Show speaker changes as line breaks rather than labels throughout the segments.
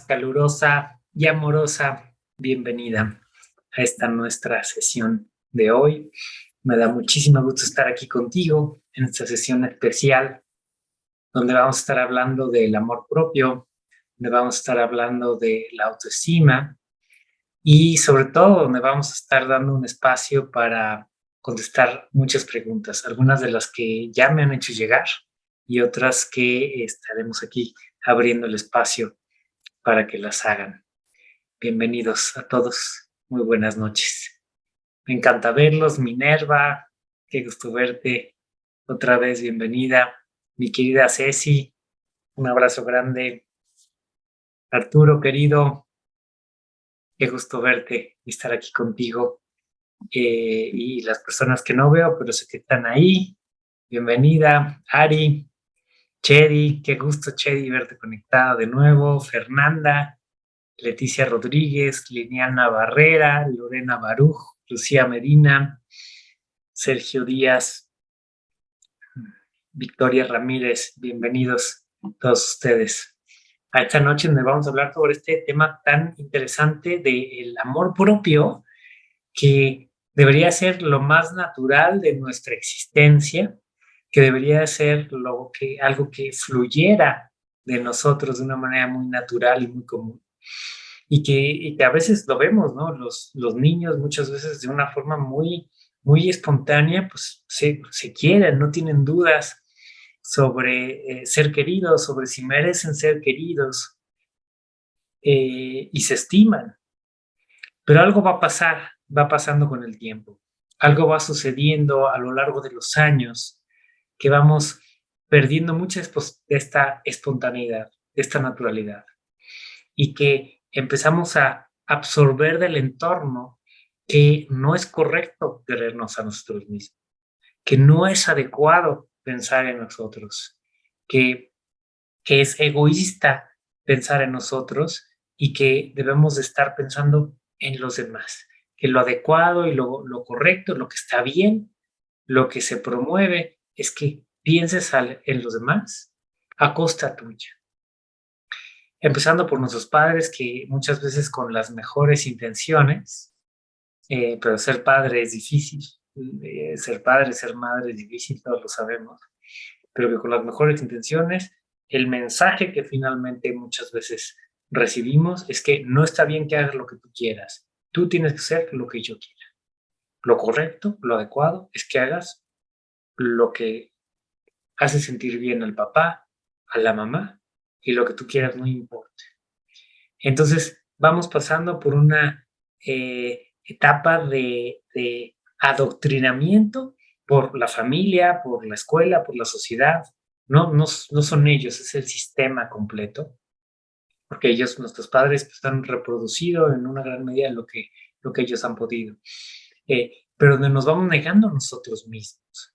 calurosa y amorosa bienvenida a esta nuestra sesión de hoy. Me da muchísimo gusto estar aquí contigo en esta sesión especial donde vamos a estar hablando del amor propio, donde vamos a estar hablando de la autoestima y sobre todo donde vamos a estar dando un espacio para contestar muchas preguntas, algunas de las que ya me han hecho llegar y otras que estaremos aquí abriendo el espacio para que las hagan. Bienvenidos a todos, muy buenas noches. Me encanta verlos, Minerva, qué gusto verte. Otra vez, bienvenida. Mi querida Ceci, un abrazo grande. Arturo, querido, qué gusto verte y estar aquí contigo. Eh, y las personas que no veo, pero sé que están ahí. Bienvenida, Ari, Chedi, qué gusto, Chedi, verte conectada de nuevo. Fernanda, Leticia Rodríguez, Liliana Barrera, Lorena Baruj, Lucía Medina, Sergio Díaz, Victoria Ramírez, bienvenidos todos ustedes a esta noche donde vamos a hablar sobre este tema tan interesante del amor propio que debería ser lo más natural de nuestra existencia que debería ser algo que fluyera de nosotros de una manera muy natural y muy común. Y que, a veces lo vemos, ¿no? Los, los niños muchas veces de una forma muy, muy espontánea, pues se, se quieren, no tienen dudas sobre eh, ser queridos, sobre si merecen ser queridos eh, y se estiman. Pero algo va a pasar, va pasando con el tiempo. Algo va sucediendo a lo largo de los años que vamos perdiendo mucha de esta espontaneidad, de esta naturalidad, y que empezamos a absorber del entorno que no es correcto querernos a nosotros mismos, que no es adecuado pensar en nosotros, que, que es egoísta pensar en nosotros y que debemos de estar pensando en los demás, que lo adecuado y lo, lo correcto, lo que está bien, lo que se promueve, es que pienses en los demás a costa tuya. Empezando por nuestros padres que muchas veces con las mejores intenciones, eh, pero ser padre es difícil, eh, ser padre, ser madre es difícil, todos lo sabemos, pero que con las mejores intenciones, el mensaje que finalmente muchas veces recibimos es que no está bien que hagas lo que tú quieras, tú tienes que hacer lo que yo quiera. Lo correcto, lo adecuado es que hagas lo que hace sentir bien al papá, a la mamá, y lo que tú quieras no importa. Entonces, vamos pasando por una eh, etapa de, adoctrinamiento por la familia, por la escuela, por la sociedad. No, no, no son ellos, es el sistema completo, porque ellos, nuestros padres, pues, han en una gran medida lo que, lo que ellos han podido. Eh, pero nos vamos negando nosotros mismos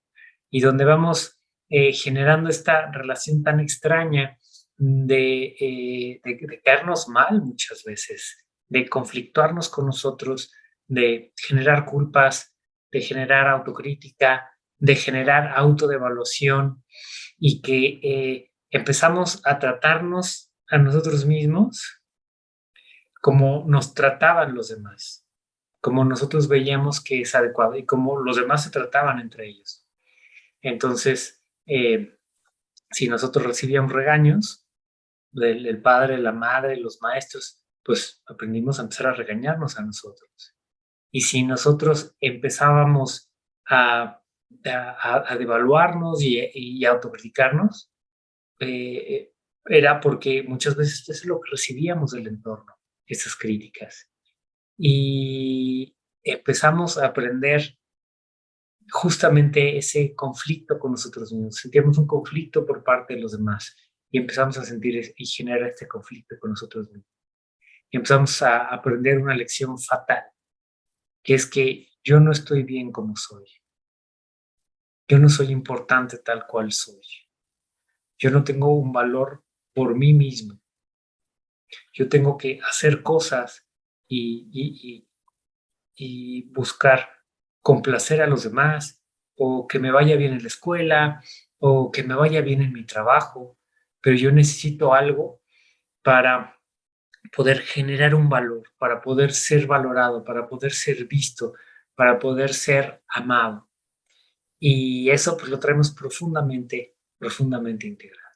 y donde vamos eh, generando esta relación tan extraña de, eh, de, caernos mal muchas veces, de conflictuarnos con nosotros, de generar culpas, de generar autocrítica, de generar autodevaluación y que eh, empezamos a tratarnos a nosotros mismos como nos trataban los demás, como nosotros veíamos que es adecuado y como los demás se trataban entre ellos. Entonces, eh, si nosotros recibíamos regaños del, padre, la madre, los maestros, pues aprendimos a empezar a regañarnos a nosotros. Y si nosotros empezábamos a, a, devaluarnos y, y autocriticarnos, eh, era porque muchas veces es lo que recibíamos del entorno, esas críticas. Y empezamos a aprender justamente ese conflicto con nosotros mismos. Sentíamos un conflicto por parte de los demás y empezamos a sentir y generar este conflicto con nosotros mismos. Y empezamos a aprender una lección fatal, que es que yo no estoy bien como soy. Yo no soy importante tal cual soy. Yo no tengo un valor por mí mismo. Yo tengo que hacer cosas y, buscar complacer a los demás, o que me vaya bien en la escuela, o que me vaya bien en mi trabajo, pero yo necesito algo para poder generar un valor, para poder ser valorado, para poder ser visto, para poder ser amado. Y eso pues lo traemos profundamente, profundamente integrado.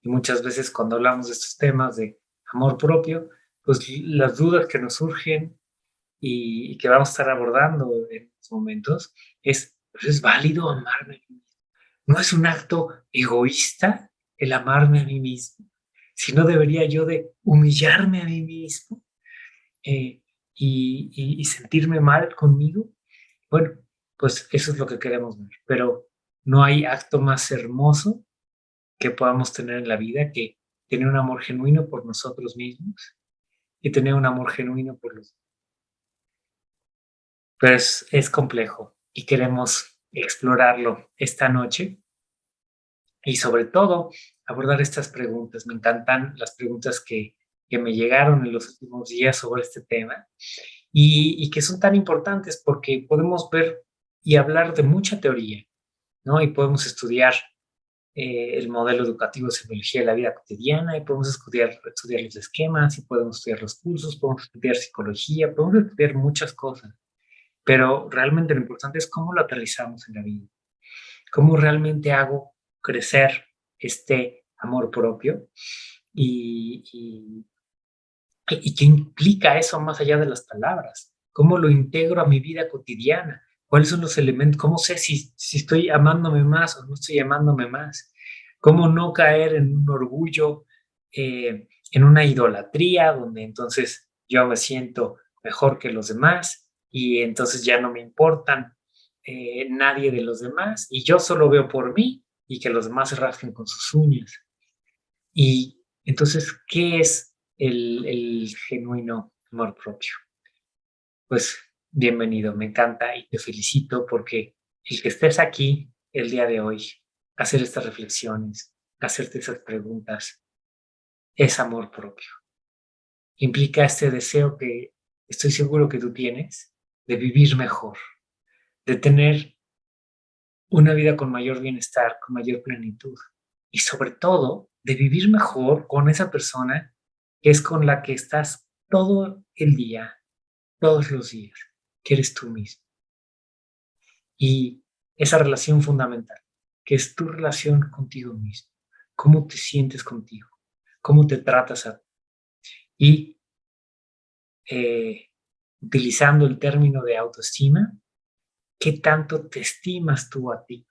Y muchas veces cuando hablamos de estos temas de amor propio, pues las dudas que nos surgen y, que vamos a estar abordando en estos momentos es, pues, ¿es válido amarme a mí mismo? ¿No es un acto egoísta el amarme a mí mismo? Si no debería yo de humillarme a mí mismo eh, y, y sentirme mal conmigo. Bueno, pues eso es lo que queremos ver. Pero no hay acto más hermoso que podamos tener en la vida que tener un amor genuino por nosotros mismos y tener un amor genuino por los pero es, es complejo y queremos explorarlo esta noche y sobre todo abordar estas preguntas. Me encantan las preguntas que, que me llegaron en los últimos días sobre este tema y, que son tan importantes porque podemos ver y hablar de mucha teoría, ¿no? Y podemos estudiar eh, el modelo educativo de semiología de la vida cotidiana y podemos estudiar, estudiar los esquemas y podemos estudiar los cursos, podemos estudiar psicología, podemos estudiar muchas cosas. Pero realmente lo importante es cómo lo aterrizamos en la vida. Cómo realmente hago crecer este amor propio y, y, qué implica eso más allá de las palabras. Cómo lo integro a mi vida cotidiana. ¿Cuáles son los elementos? ¿Cómo sé si, si estoy amándome más o no estoy amándome más? ¿Cómo no caer en un orgullo, eh, en una idolatría, donde entonces yo me siento mejor que los demás y entonces ya no me importan eh, nadie de los demás y yo solo veo por mí y que los demás se rasquen con sus uñas. Y entonces, ¿qué es el, el genuino amor propio? Pues bienvenido, me encanta y te felicito porque el que estés aquí el día de hoy, hacer estas reflexiones, hacerte esas preguntas, es amor propio. Implica este deseo que estoy seguro que tú tienes de vivir mejor, de tener una vida con mayor bienestar, con mayor plenitud y sobre todo de vivir mejor con esa persona que es con la que estás todo el día, todos los días, que eres tú mismo. Y esa relación fundamental, que es tu relación contigo mismo, cómo te sientes contigo, cómo te tratas a ti. Y eh, utilizando el término de autoestima, ¿qué tanto te estimas tú a ti?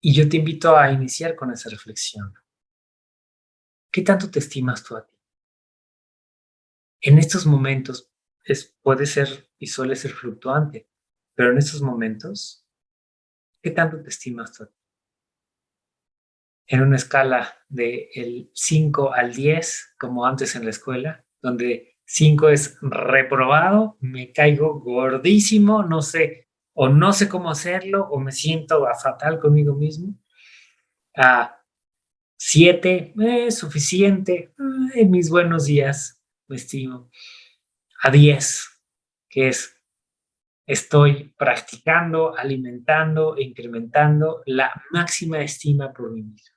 Y yo te invito a iniciar con esa reflexión. ¿Qué tanto te estimas tú a ti? En estos momentos es, puede ser y suele ser fluctuante, pero en estos momentos, ¿qué tanto te estimas tú a ti? En una escala de el 5 al 10, como antes en la escuela, donde 5 es reprobado, me caigo gordísimo, no sé, o no sé cómo hacerlo, o me siento fatal conmigo mismo. A 7, es suficiente, en mis buenos días, me estimo. A 10, que es, estoy practicando, alimentando incrementando la máxima estima por mí mismo.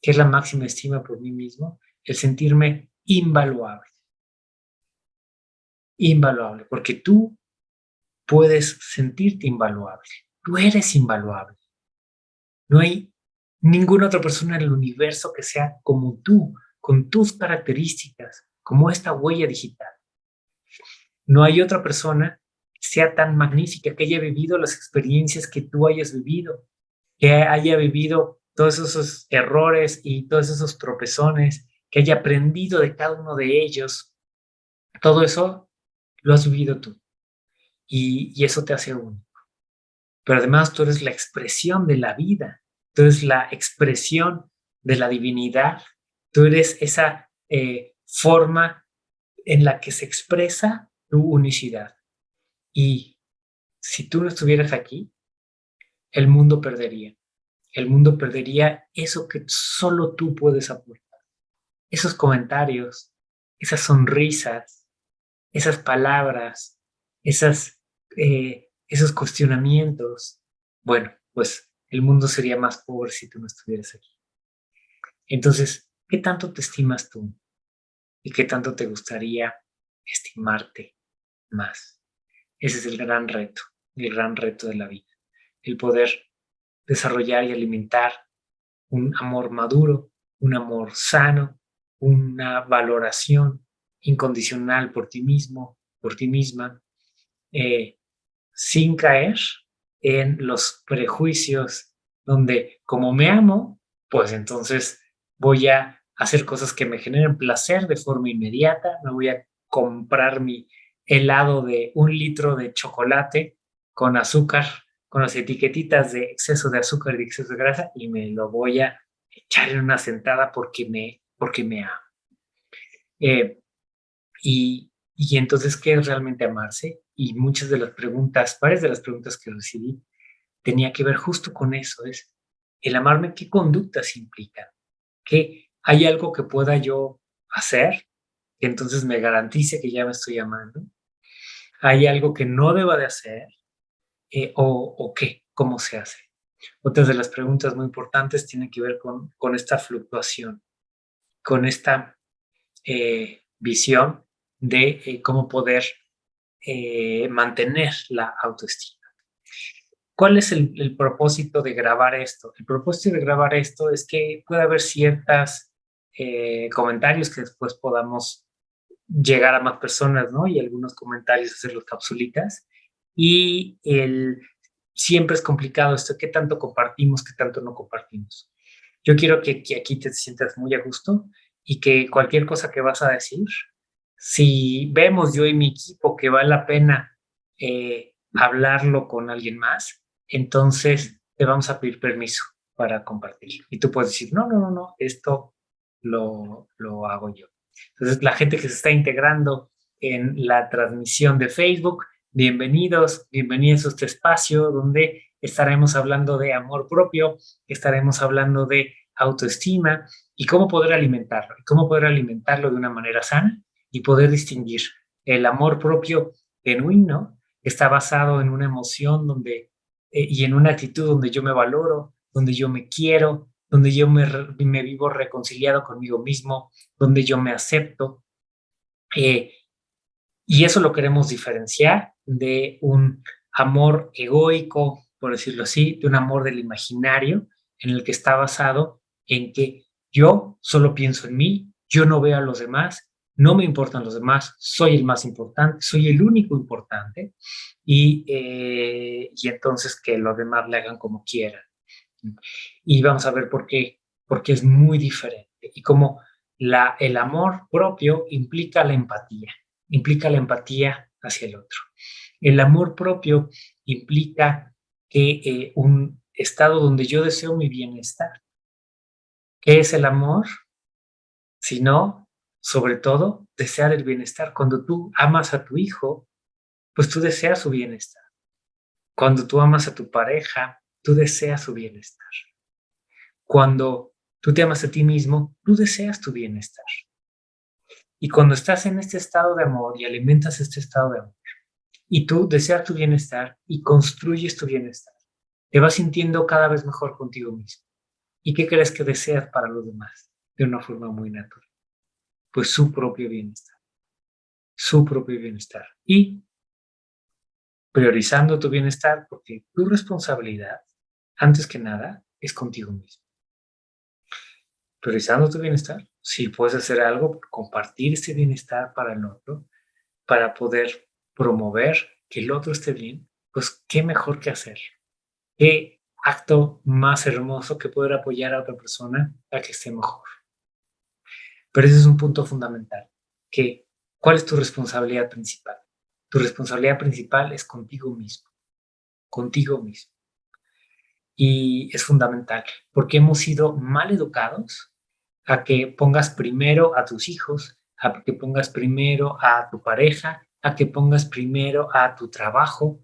¿Qué es la máxima estima por mí mismo? El sentirme invaluable invaluable, porque tú puedes sentirte invaluable. Tú eres invaluable. No hay ninguna otra persona en el universo que sea como tú, con tus características, como esta huella digital. No hay otra persona que sea tan magnífica, que haya vivido las experiencias que tú hayas vivido, que haya vivido todos esos errores y todos esos tropezones, que haya aprendido de cada uno de ellos. Todo eso lo has vivido tú. Y, eso te hace único. Pero además tú eres la expresión de la vida. Tú eres la expresión de la divinidad. Tú eres esa eh, forma en la que se expresa tu unicidad. Y si tú no estuvieras aquí, el mundo perdería. El mundo perdería eso que solo tú puedes aportar. Esos comentarios, esas sonrisas, esas palabras, esas, eh, esos cuestionamientos, bueno, pues el mundo sería más pobre si tú no estuvieras aquí. Entonces, ¿qué tanto te estimas tú? y qué tanto te gustaría estimarte más. Ese es el gran reto, el gran reto de la vida, el poder desarrollar y alimentar un amor maduro, un amor sano, una valoración incondicional por ti mismo, por ti misma, eh, sin caer en los prejuicios donde como me amo, pues entonces voy a hacer cosas que me generen placer de forma inmediata, me voy a comprar mi helado de un litro de chocolate con azúcar, con las etiquetitas de exceso de azúcar y exceso de grasa y me lo voy a echar en una sentada porque me, porque me amo. Eh, y, y entonces, ¿qué es realmente amarse? Y muchas de las preguntas, varias de las preguntas que recibí, tenía que ver justo con eso, es el amarme, ¿qué conductas implican? ¿Qué hay algo que pueda yo hacer que entonces me garantice que ya me estoy amando? ¿Hay algo que no deba de hacer? Eh, o, o, qué? ¿Cómo se hace? Otras de las preguntas muy importantes tienen que ver con, con esta fluctuación, con esta eh, visión de eh, cómo poder mantener la autoestima. ¿Cuál es el, propósito de grabar esto? El propósito de grabar esto es que pueda haber ciertos eh, comentarios que después podamos llegar a más personas, ¿no? Y algunos comentarios hacer los capsulitas. Y el, siempre es complicado esto, ¿qué tanto compartimos, qué tanto no compartimos? Yo quiero que, aquí te sientas muy a gusto y que cualquier cosa que vas a decir, si vemos yo y mi equipo que vale la pena eh, hablarlo con alguien más, entonces te vamos a pedir permiso para compartir. Y tú puedes decir, no, no, no, no, esto lo, lo hago yo. Entonces, la gente que se está integrando en la transmisión de Facebook, bienvenidos, bienvenidos a este espacio donde estaremos hablando de amor propio, estaremos hablando de autoestima y cómo poder alimentarlo, cómo poder alimentarlo de una manera sana y poder distinguir el amor propio genuino está basado en una emoción donde eh, y en una actitud donde yo me valoro, donde yo me quiero, donde yo me, vivo reconciliado conmigo mismo, donde yo me acepto. Eh, y eso lo queremos diferenciar de un amor egoico, por decirlo así, de un amor del imaginario, en el que está basado en que yo solo pienso en mí, yo no veo a los demás, no me importan los demás, soy el más importante, soy el único importante y, eh, y entonces que los demás le hagan como quieran. Y vamos a ver por qué, porque es muy diferente y como la, el amor propio implica la empatía, implica la empatía hacia el otro. El amor propio implica que eh, un estado donde yo deseo mi bienestar. ¿Qué es el amor? Sino sobre todo, desear el bienestar. Cuando tú amas a tu hijo, pues tú deseas su bienestar. Cuando tú amas a tu pareja, tú deseas su bienestar. Cuando tú te amas a ti mismo, tú deseas tu bienestar. Y cuando estás en este estado de amor y alimentas este estado de amor, y tú deseas tu bienestar y construyes tu bienestar, te vas sintiendo cada vez mejor contigo mismo. ¿Y qué crees que deseas para los demás? De una forma muy natural pues su propio bienestar, su propio bienestar. Y priorizando tu bienestar, porque tu responsabilidad, antes que nada, es contigo mismo. Priorizando tu bienestar, si puedes hacer algo, compartir ese bienestar para el otro, para poder promover que el otro esté bien, pues qué mejor que hacer. Qué acto más hermoso que poder apoyar a otra persona a que esté mejor. Pero ese es un punto fundamental, que ¿cuál es tu responsabilidad principal? Tu responsabilidad principal es contigo mismo, contigo mismo. Y es fundamental, porque hemos sido mal educados a que pongas primero a tus hijos, a que pongas primero a tu pareja, a que pongas primero a tu trabajo,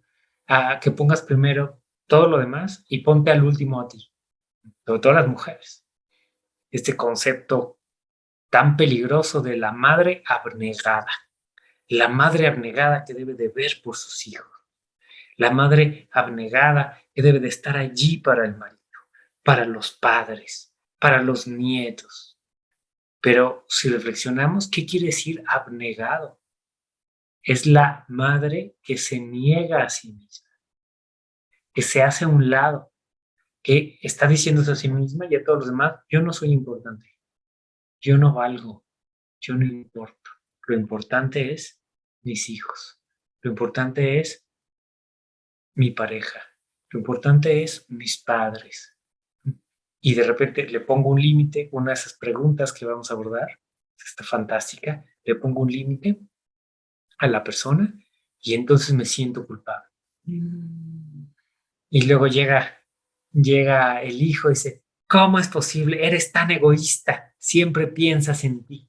a que pongas primero todo lo demás y ponte al último a ti, sobre todo las mujeres. Este concepto tan peligroso de la madre abnegada. La madre abnegada que debe de ver por sus hijos. La madre abnegada que debe de estar allí para el marido, para los padres, para los nietos. Pero si reflexionamos, ¿qué quiere decir abnegado? Es la madre que se niega a sí misma, que se hace a un lado, que está diciéndose a sí misma y a todos los demás, yo no soy importante, yo no valgo, yo no importo. Lo importante es mis hijos, lo importante es mi pareja, lo importante es mis padres. Y de repente le pongo un límite, una de esas preguntas que vamos a abordar, está fantástica, le pongo un límite a la persona y entonces me siento culpable. Mm. Y luego llega llega el hijo y dice, ¿cómo es posible? Eres tan egoísta, siempre piensas en ti.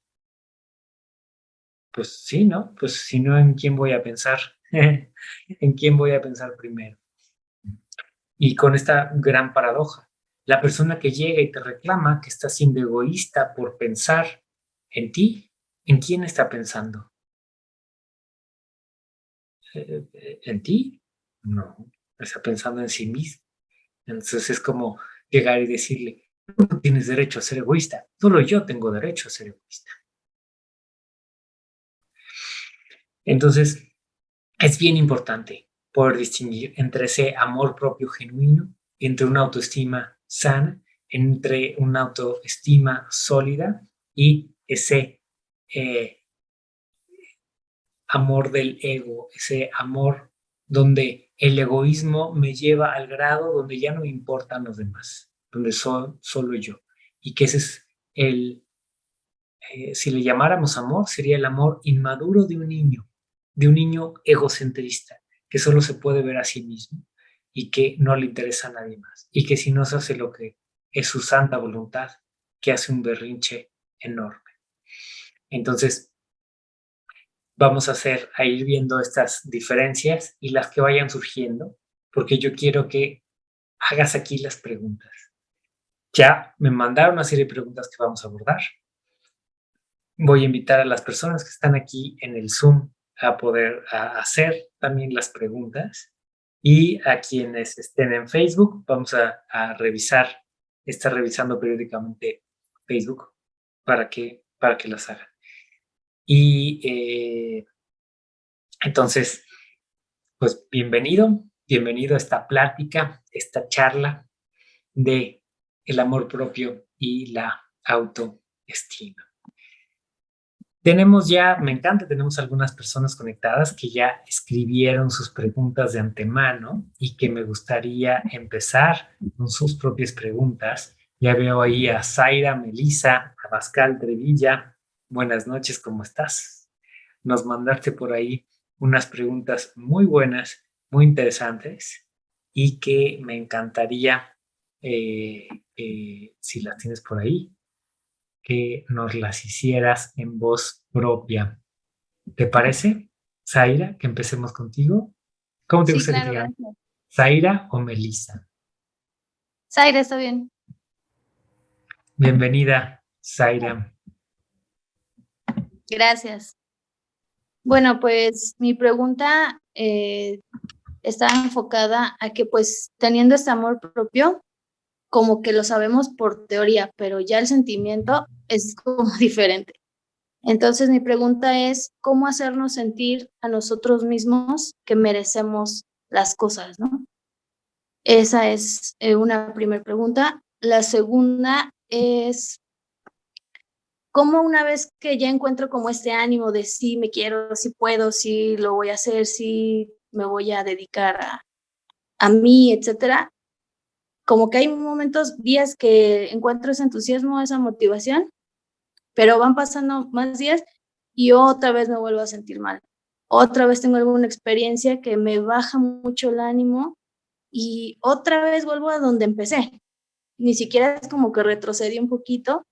Pues sí, ¿no? Pues si no, ¿en quién voy a pensar? ¿En quién voy a pensar primero? Y con esta gran paradoja, la persona que llega y te reclama que está siendo egoísta por pensar en ti, ¿en quién está pensando? Eh, eh, ¿En ti? No, está pensando en sí mismo. Entonces es como llegar y decirle, no tienes derecho a ser egoísta, solo yo tengo derecho a ser egoísta. Entonces, es bien importante poder distinguir entre ese amor propio genuino, entre una autoestima sana, entre una autoestima sólida y ese eh, amor del ego, ese amor donde el egoísmo me lleva al grado donde ya no me importan los demás, donde soy solo yo. Y que ese es el, eh, si le llamáramos amor, sería el amor inmaduro de un niño, de un niño egocentrista, que solo se puede ver a sí mismo y que no le interesa a nadie más. Y que si no se hace lo que es su santa voluntad, que hace un berrinche enorme. Entonces, vamos a hacer, a ir viendo estas diferencias y las que vayan surgiendo, porque yo quiero que hagas aquí las preguntas. Ya me mandaron una serie de preguntas que vamos a abordar. Voy a invitar a las personas que están aquí en el Zoom a poder hacer también las preguntas y a quienes estén en Facebook vamos a, a revisar, estar revisando periódicamente Facebook para que, para que las hagan. Y eh, entonces, pues bienvenido, bienvenido a esta plática, esta charla de el amor propio y la autoestima. Tenemos ya, me encanta, tenemos algunas personas conectadas que ya escribieron sus preguntas de antemano y que me gustaría empezar con sus propias preguntas. Ya veo ahí a Zaira, Melisa, a Pascal Trevilla, buenas noches, ¿cómo estás? Nos mandaste por ahí unas preguntas muy buenas, muy interesantes y que me encantaría, eh, eh, si las tienes por ahí, que nos las hicieras en voz propia. ¿Te parece, Zaira, que empecemos contigo? ¿Cómo te gustaría que ¿Zaira o Melissa?
Zaira, está bien.
Bienvenida, Zaira.
Gracias. Bueno, pues mi pregunta eh, está enfocada a que pues teniendo este amor propio, como que lo sabemos por teoría, pero ya el sentimiento es como diferente. Entonces mi pregunta es, ¿cómo hacernos sentir a nosotros mismos que merecemos las cosas, no? Esa es eh, una primera pregunta. La segunda es, cómo una vez que ya encuentro como este ánimo de sí me quiero, sí puedo, sí lo voy a hacer, sí me voy a dedicar a, a mí, etcétera, como que hay momentos, días que encuentro ese entusiasmo, esa motivación, pero van pasando más días y otra vez me vuelvo a sentir mal. Otra vez tengo alguna experiencia que me baja mucho el ánimo y otra vez vuelvo a donde empecé. Ni siquiera es como que retrocedí un poquito,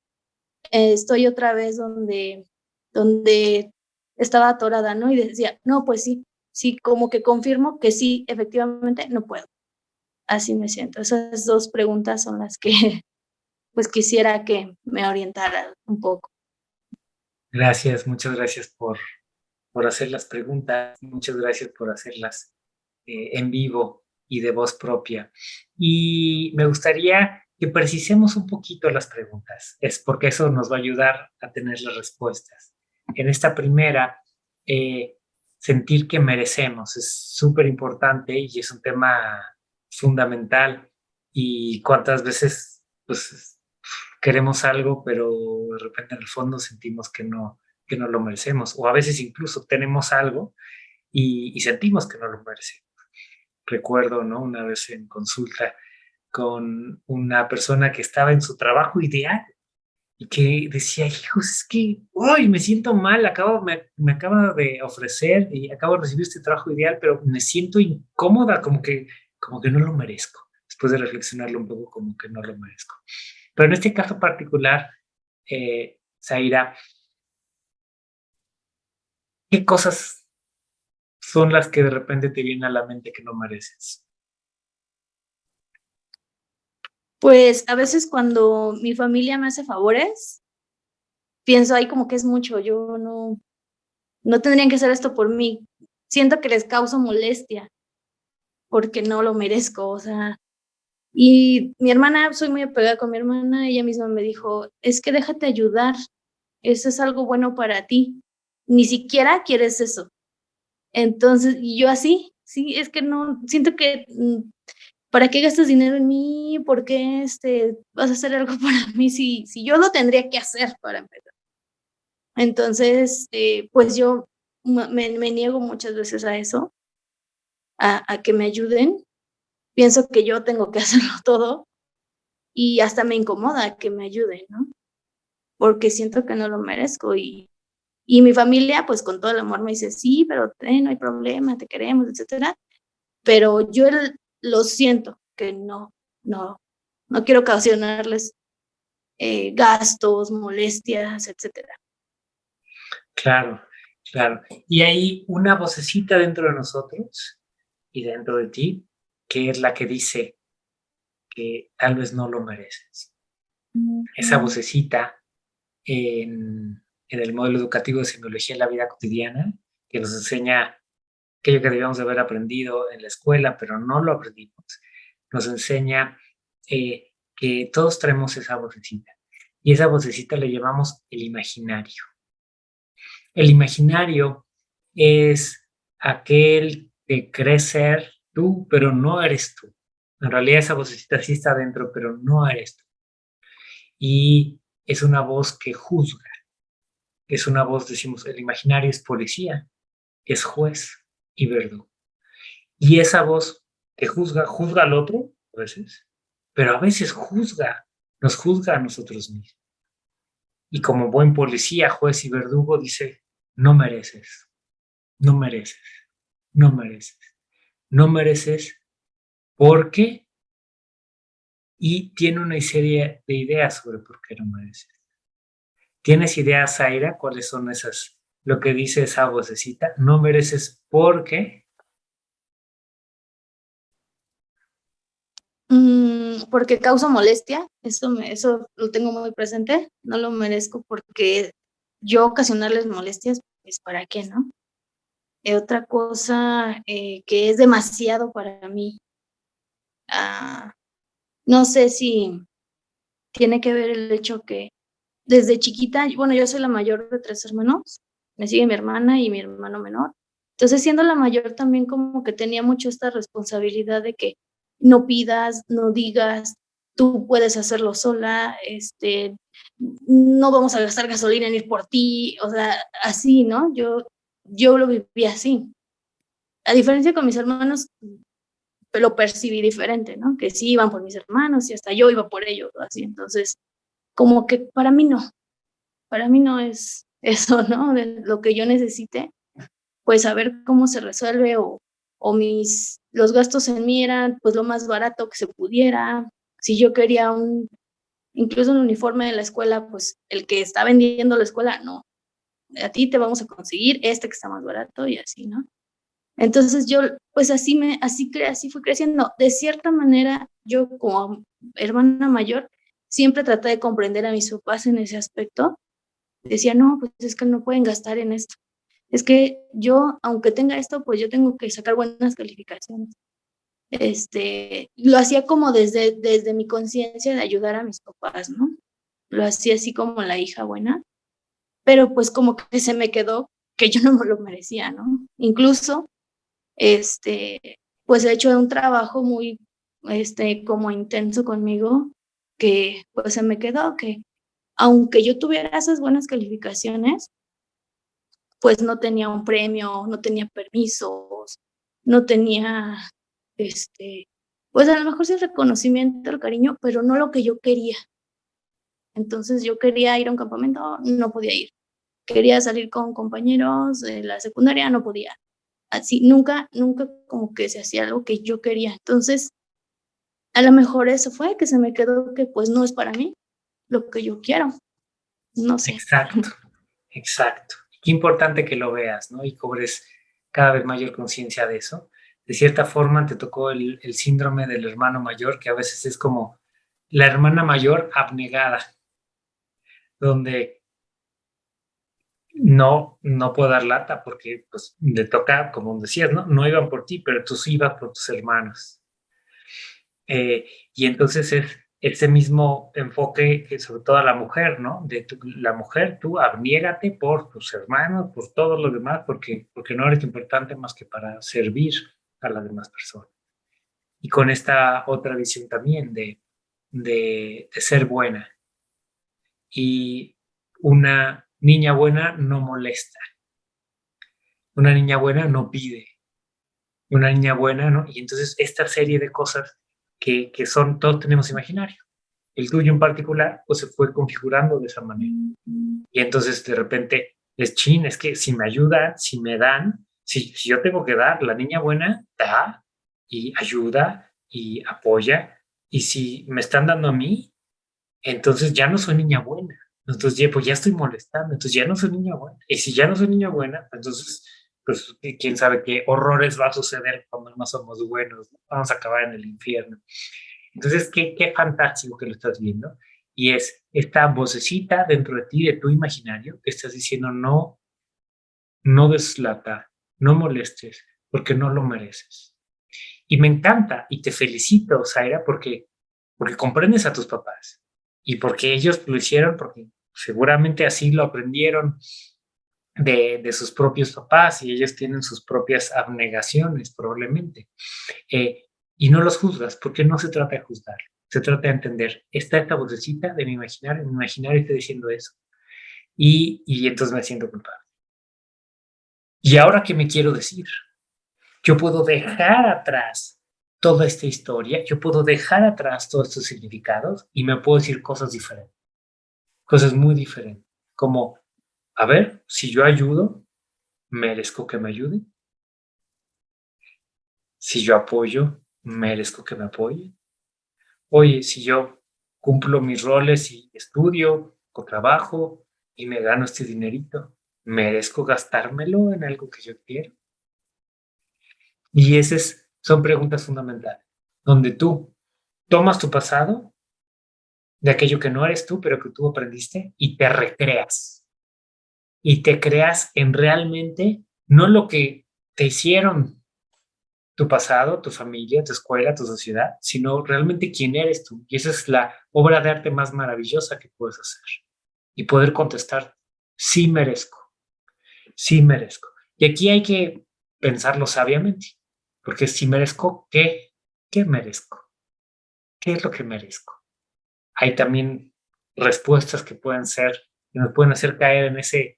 eh, estoy otra vez donde, donde estaba atorada, ¿no? Y decía, no, pues sí, sí, como que confirmo que sí, efectivamente, no puedo. Así me siento. Esas dos preguntas son las que pues quisiera que me orientara un poco.
Gracias, muchas gracias por, por hacer las preguntas, muchas gracias por hacerlas eh, en vivo y de voz propia. Y me gustaría que precisemos un poquito las preguntas, es porque eso nos va a ayudar a tener las respuestas. En esta primera, eh, sentir que merecemos es súper importante y es un tema fundamental. Y cuántas veces pues, queremos algo, pero de repente en el fondo sentimos que no, que no lo merecemos. O a veces incluso tenemos algo y, y sentimos que no lo merecemos. Recuerdo, ¿no? Una vez en consulta, con una persona que estaba en su trabajo ideal y que decía, hijos, es que hoy me siento mal, acabo, me, me acaba de ofrecer y acabo de recibir este trabajo ideal, pero me siento incómoda, como que, como que no lo merezco. Después de reflexionarlo un poco, como que no lo merezco. Pero en este caso particular, eh, Zaira, ¿qué cosas son las que de repente te vienen a la mente que no mereces?
Pues a veces cuando mi familia me hace favores, pienso ahí como que es mucho, yo no, no tendrían que hacer esto por mí. Siento que les causo molestia porque no lo merezco, o sea. Y mi hermana, soy muy apegada con mi hermana, ella misma me dijo, es que déjate ayudar, eso es algo bueno para ti, ni siquiera quieres eso. Entonces, yo así, sí, es que no, siento que mm, ¿para qué gastas dinero en mí? ¿Por qué este, vas a hacer algo para mí si, si yo lo tendría que hacer para empezar? Entonces, eh, pues yo me, niego muchas veces a eso, a, a, que me ayuden. Pienso que yo tengo que hacerlo todo y hasta me incomoda que me ayuden, ¿no? Porque siento que no lo merezco y, y mi familia, pues con todo el amor me dice, sí, pero eh, no hay problema, te queremos, etcétera. Pero yo el, lo siento, que no, no, no quiero ocasionarles eh, gastos, molestias, etcétera.
Claro, claro. Y hay una vocecita dentro de nosotros y dentro de ti que es la que dice que tal vez no lo mereces. Esa vocecita en, en el modelo educativo de semiología en la vida cotidiana que nos enseña aquello que debíamos de haber aprendido en la escuela, pero no lo aprendimos, nos enseña eh, que todos traemos esa vocecita. Y esa vocecita le llamamos el imaginario. El imaginario es aquel que crees ser tú, pero no eres tú. En realidad esa vocecita sí está dentro, pero no eres tú. Y es una voz que juzga. Es una voz, decimos, el imaginario es policía, es juez, y verdugo. Y esa voz que juzga, juzga al otro, a veces, pero a veces juzga, nos juzga a nosotros mismos. Y como buen policía, juez y verdugo dice, no mereces, no mereces, no mereces, no mereces porque y tiene una serie de ideas sobre por qué no mereces. ¿Tienes ideas, Zaira? ¿Cuáles son esas lo que dice esa vocecita, no mereces porque...
Mm, porque causa molestia, eso, eso lo tengo muy presente, no lo merezco porque yo ocasionarles molestias, pues para qué, ¿no? Eh, otra cosa eh, que es demasiado para mí, ah, no sé si tiene que ver el hecho que desde chiquita, bueno, yo soy la mayor de tres hermanos, me sigue mi hermana y mi hermano menor. Entonces, siendo la mayor, también como que tenía mucho esta responsabilidad de que no pidas, no digas, tú puedes hacerlo sola, este, no vamos a gastar gasolina en ir por ti, o sea, así, ¿no? Yo, yo lo viví así. A diferencia con mis hermanos, lo percibí diferente, ¿no? Que sí iban por mis hermanos y hasta yo iba por ellos, así. Entonces, como que para mí no, para mí no es, eso, ¿no? De lo que yo necesite, pues a ver cómo se resuelve o, o mis, los gastos en mí eran pues lo más barato que se pudiera. Si yo quería un, incluso un uniforme de la escuela, pues el que está vendiendo la escuela, no, a ti te vamos a conseguir este que está más barato y así, ¿no? Entonces yo, pues así me, así, así fui creciendo. De cierta manera, yo como hermana mayor, siempre traté de comprender a mis papás en ese aspecto, decía, no, pues es que no pueden gastar en esto. Es que yo, aunque tenga esto, pues yo tengo que sacar buenas calificaciones. este, lo hacía como desde, desde mi conciencia de ayudar a mis papás, ¿no? Lo hacía así como la hija buena, pero pues como que se me quedó que yo no me lo merecía, ¿no? Incluso, este, pues he hecho un trabajo muy, este, como intenso conmigo, que pues se me quedó que aunque yo tuviera esas buenas calificaciones, pues no tenía un premio, no tenía permisos, no tenía, este, pues a lo mejor sí el reconocimiento, el cariño, pero no lo que yo quería. Entonces yo quería ir a un campamento, no podía ir. Quería salir con compañeros de la secundaria, no podía. Así, nunca, nunca como que se hacía algo que yo quería. Entonces, a lo mejor eso fue que se me quedó que pues no es para mí lo que yo quiero. No sé.
Exacto, exacto. Qué importante que lo veas, ¿no? Y cobres cada vez mayor conciencia de eso. De cierta forma te tocó el, el síndrome del hermano mayor, que a veces es como la hermana mayor abnegada, donde no, no puedo dar lata porque pues le toca, como decías, ¿no? No iban por ti, pero tú sí ibas por tus hermanos. Eh, y entonces es ese mismo enfoque, que sobre todo a la mujer, ¿no? De la mujer, tú abniégate por tus hermanos, por todos los demás, porque, porque no eres importante más que para servir a las demás personas. Y con esta otra visión también de, de, de ser buena. Y una niña buena no molesta. Una niña buena no pide. Una niña buena, ¿no? Y entonces esta serie de cosas que, que son, todos tenemos imaginario. El tuyo en particular, pues se fue configurando de esa manera. Y entonces de repente es chin, es que si me ayudan, si me dan, si, si yo tengo que dar, la niña buena da y ayuda y apoya. Y si me están dando a mí, entonces ya no soy niña buena. Entonces, pues ya estoy molestando, entonces ya no soy niña buena. Y si ya no soy niña buena, entonces pues quién sabe qué horrores va a suceder cuando no somos buenos, vamos a acabar en el infierno. Entonces, qué, qué fantástico que lo estás viendo. Y es esta vocecita dentro de ti, de tu imaginario, que estás diciendo, no, no deslata, no molestes, porque no lo mereces. Y me encanta y te felicito, Zaira, porque, porque comprendes a tus papás y porque ellos lo hicieron, porque seguramente así lo aprendieron de, sus propios papás y ellos tienen sus propias abnegaciones probablemente. Eh, y no los juzgas, porque no se trata de juzgar, se trata de entender, está esta vocecita de mi imaginario, mi imaginario está diciendo eso. Y, y entonces me siento culpable. ¿Y ahora qué me quiero decir? Yo puedo dejar atrás toda esta historia, yo puedo dejar atrás todos estos significados y me puedo decir cosas diferentes, cosas muy diferentes, como a ver, si yo ayudo, merezco que me ayuden. Si yo apoyo, merezco que me apoyen. Oye, si yo cumplo mis roles y estudio o trabajo y me gano este dinerito, merezco gastármelo en algo que yo quiero. Y esas son preguntas fundamentales, donde tú tomas tu pasado, de aquello que no eres tú, pero que tú aprendiste, y te recreas y te creas en realmente no lo que te hicieron tu pasado, tu familia, tu escuela, tu sociedad, sino realmente quién eres tú. Y esa es la obra de arte más maravillosa que puedes hacer. Y poder contestar, sí merezco, sí merezco. Y aquí hay que pensarlo sabiamente, porque si merezco, ¿qué? ¿Qué merezco? ¿Qué es lo que merezco? Hay también respuestas que pueden ser, que nos pueden hacer caer en ese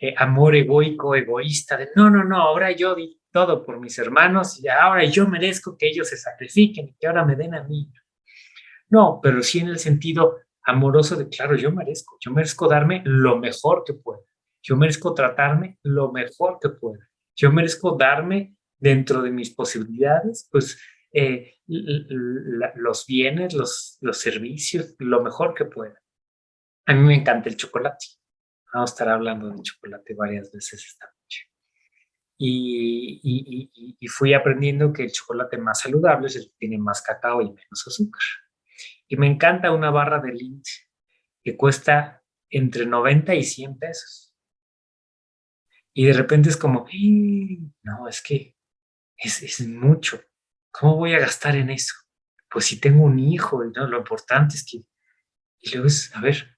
eh, amor egoico, egoísta, de no, no, no, ahora yo di todo por mis hermanos y ahora yo merezco que ellos se sacrifiquen y que ahora me den a mí. No, pero sí en el sentido amoroso de, claro, yo merezco, yo merezco darme lo mejor que pueda, yo merezco tratarme lo mejor que pueda, yo merezco darme dentro de mis posibilidades, pues eh, los bienes, los, los servicios, lo mejor que pueda. A mí me encanta el chocolate. Vamos a estar hablando de chocolate varias veces esta noche. Y, fui aprendiendo que el chocolate más saludable es el que tiene más cacao y menos azúcar. Y me encanta una barra de Lindt que cuesta entre 90 y 100 pesos. Y de repente es como, no, es que es, es mucho. ¿cómo voy a gastar en eso? Pues si tengo un hijo, ¿no? lo importante es que... Y luego es, a ver,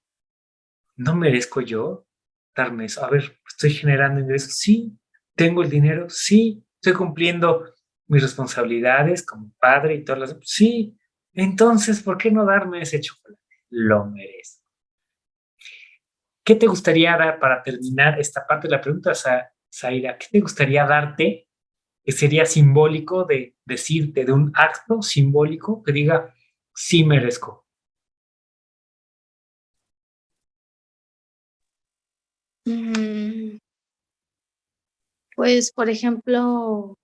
¿no merezco yo darme eso? A ver, ¿estoy generando ingresos? Sí. ¿Tengo el dinero? Sí. ¿Estoy cumpliendo mis responsabilidades como padre y todas las... Sí. Entonces, ¿por qué no darme ese chocolate? Lo merezco. ¿Qué te gustaría dar para terminar esta parte de la pregunta, Zaira? ¿Qué te gustaría darte que sería simbólico de decirte, de un acto simbólico que diga, sí merezco?
Pues, por ejemplo,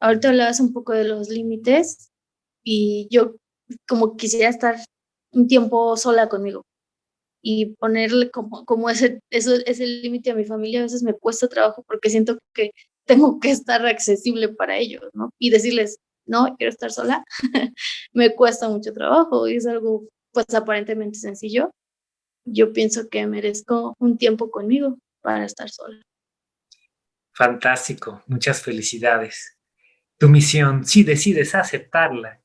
ahorita hablabas un poco de los límites y yo como quisiera estar un tiempo sola conmigo y ponerle como, como ese, eso, ese límite a mi familia a veces me cuesta trabajo porque siento que tengo que estar accesible para ellos, ¿no? Y decirles, no, quiero estar sola, me cuesta mucho trabajo y es algo pues aparentemente sencillo. Yo pienso que merezco un tiempo conmigo para estar sola.
Fantástico, muchas felicidades. Tu misión, si decides aceptarla,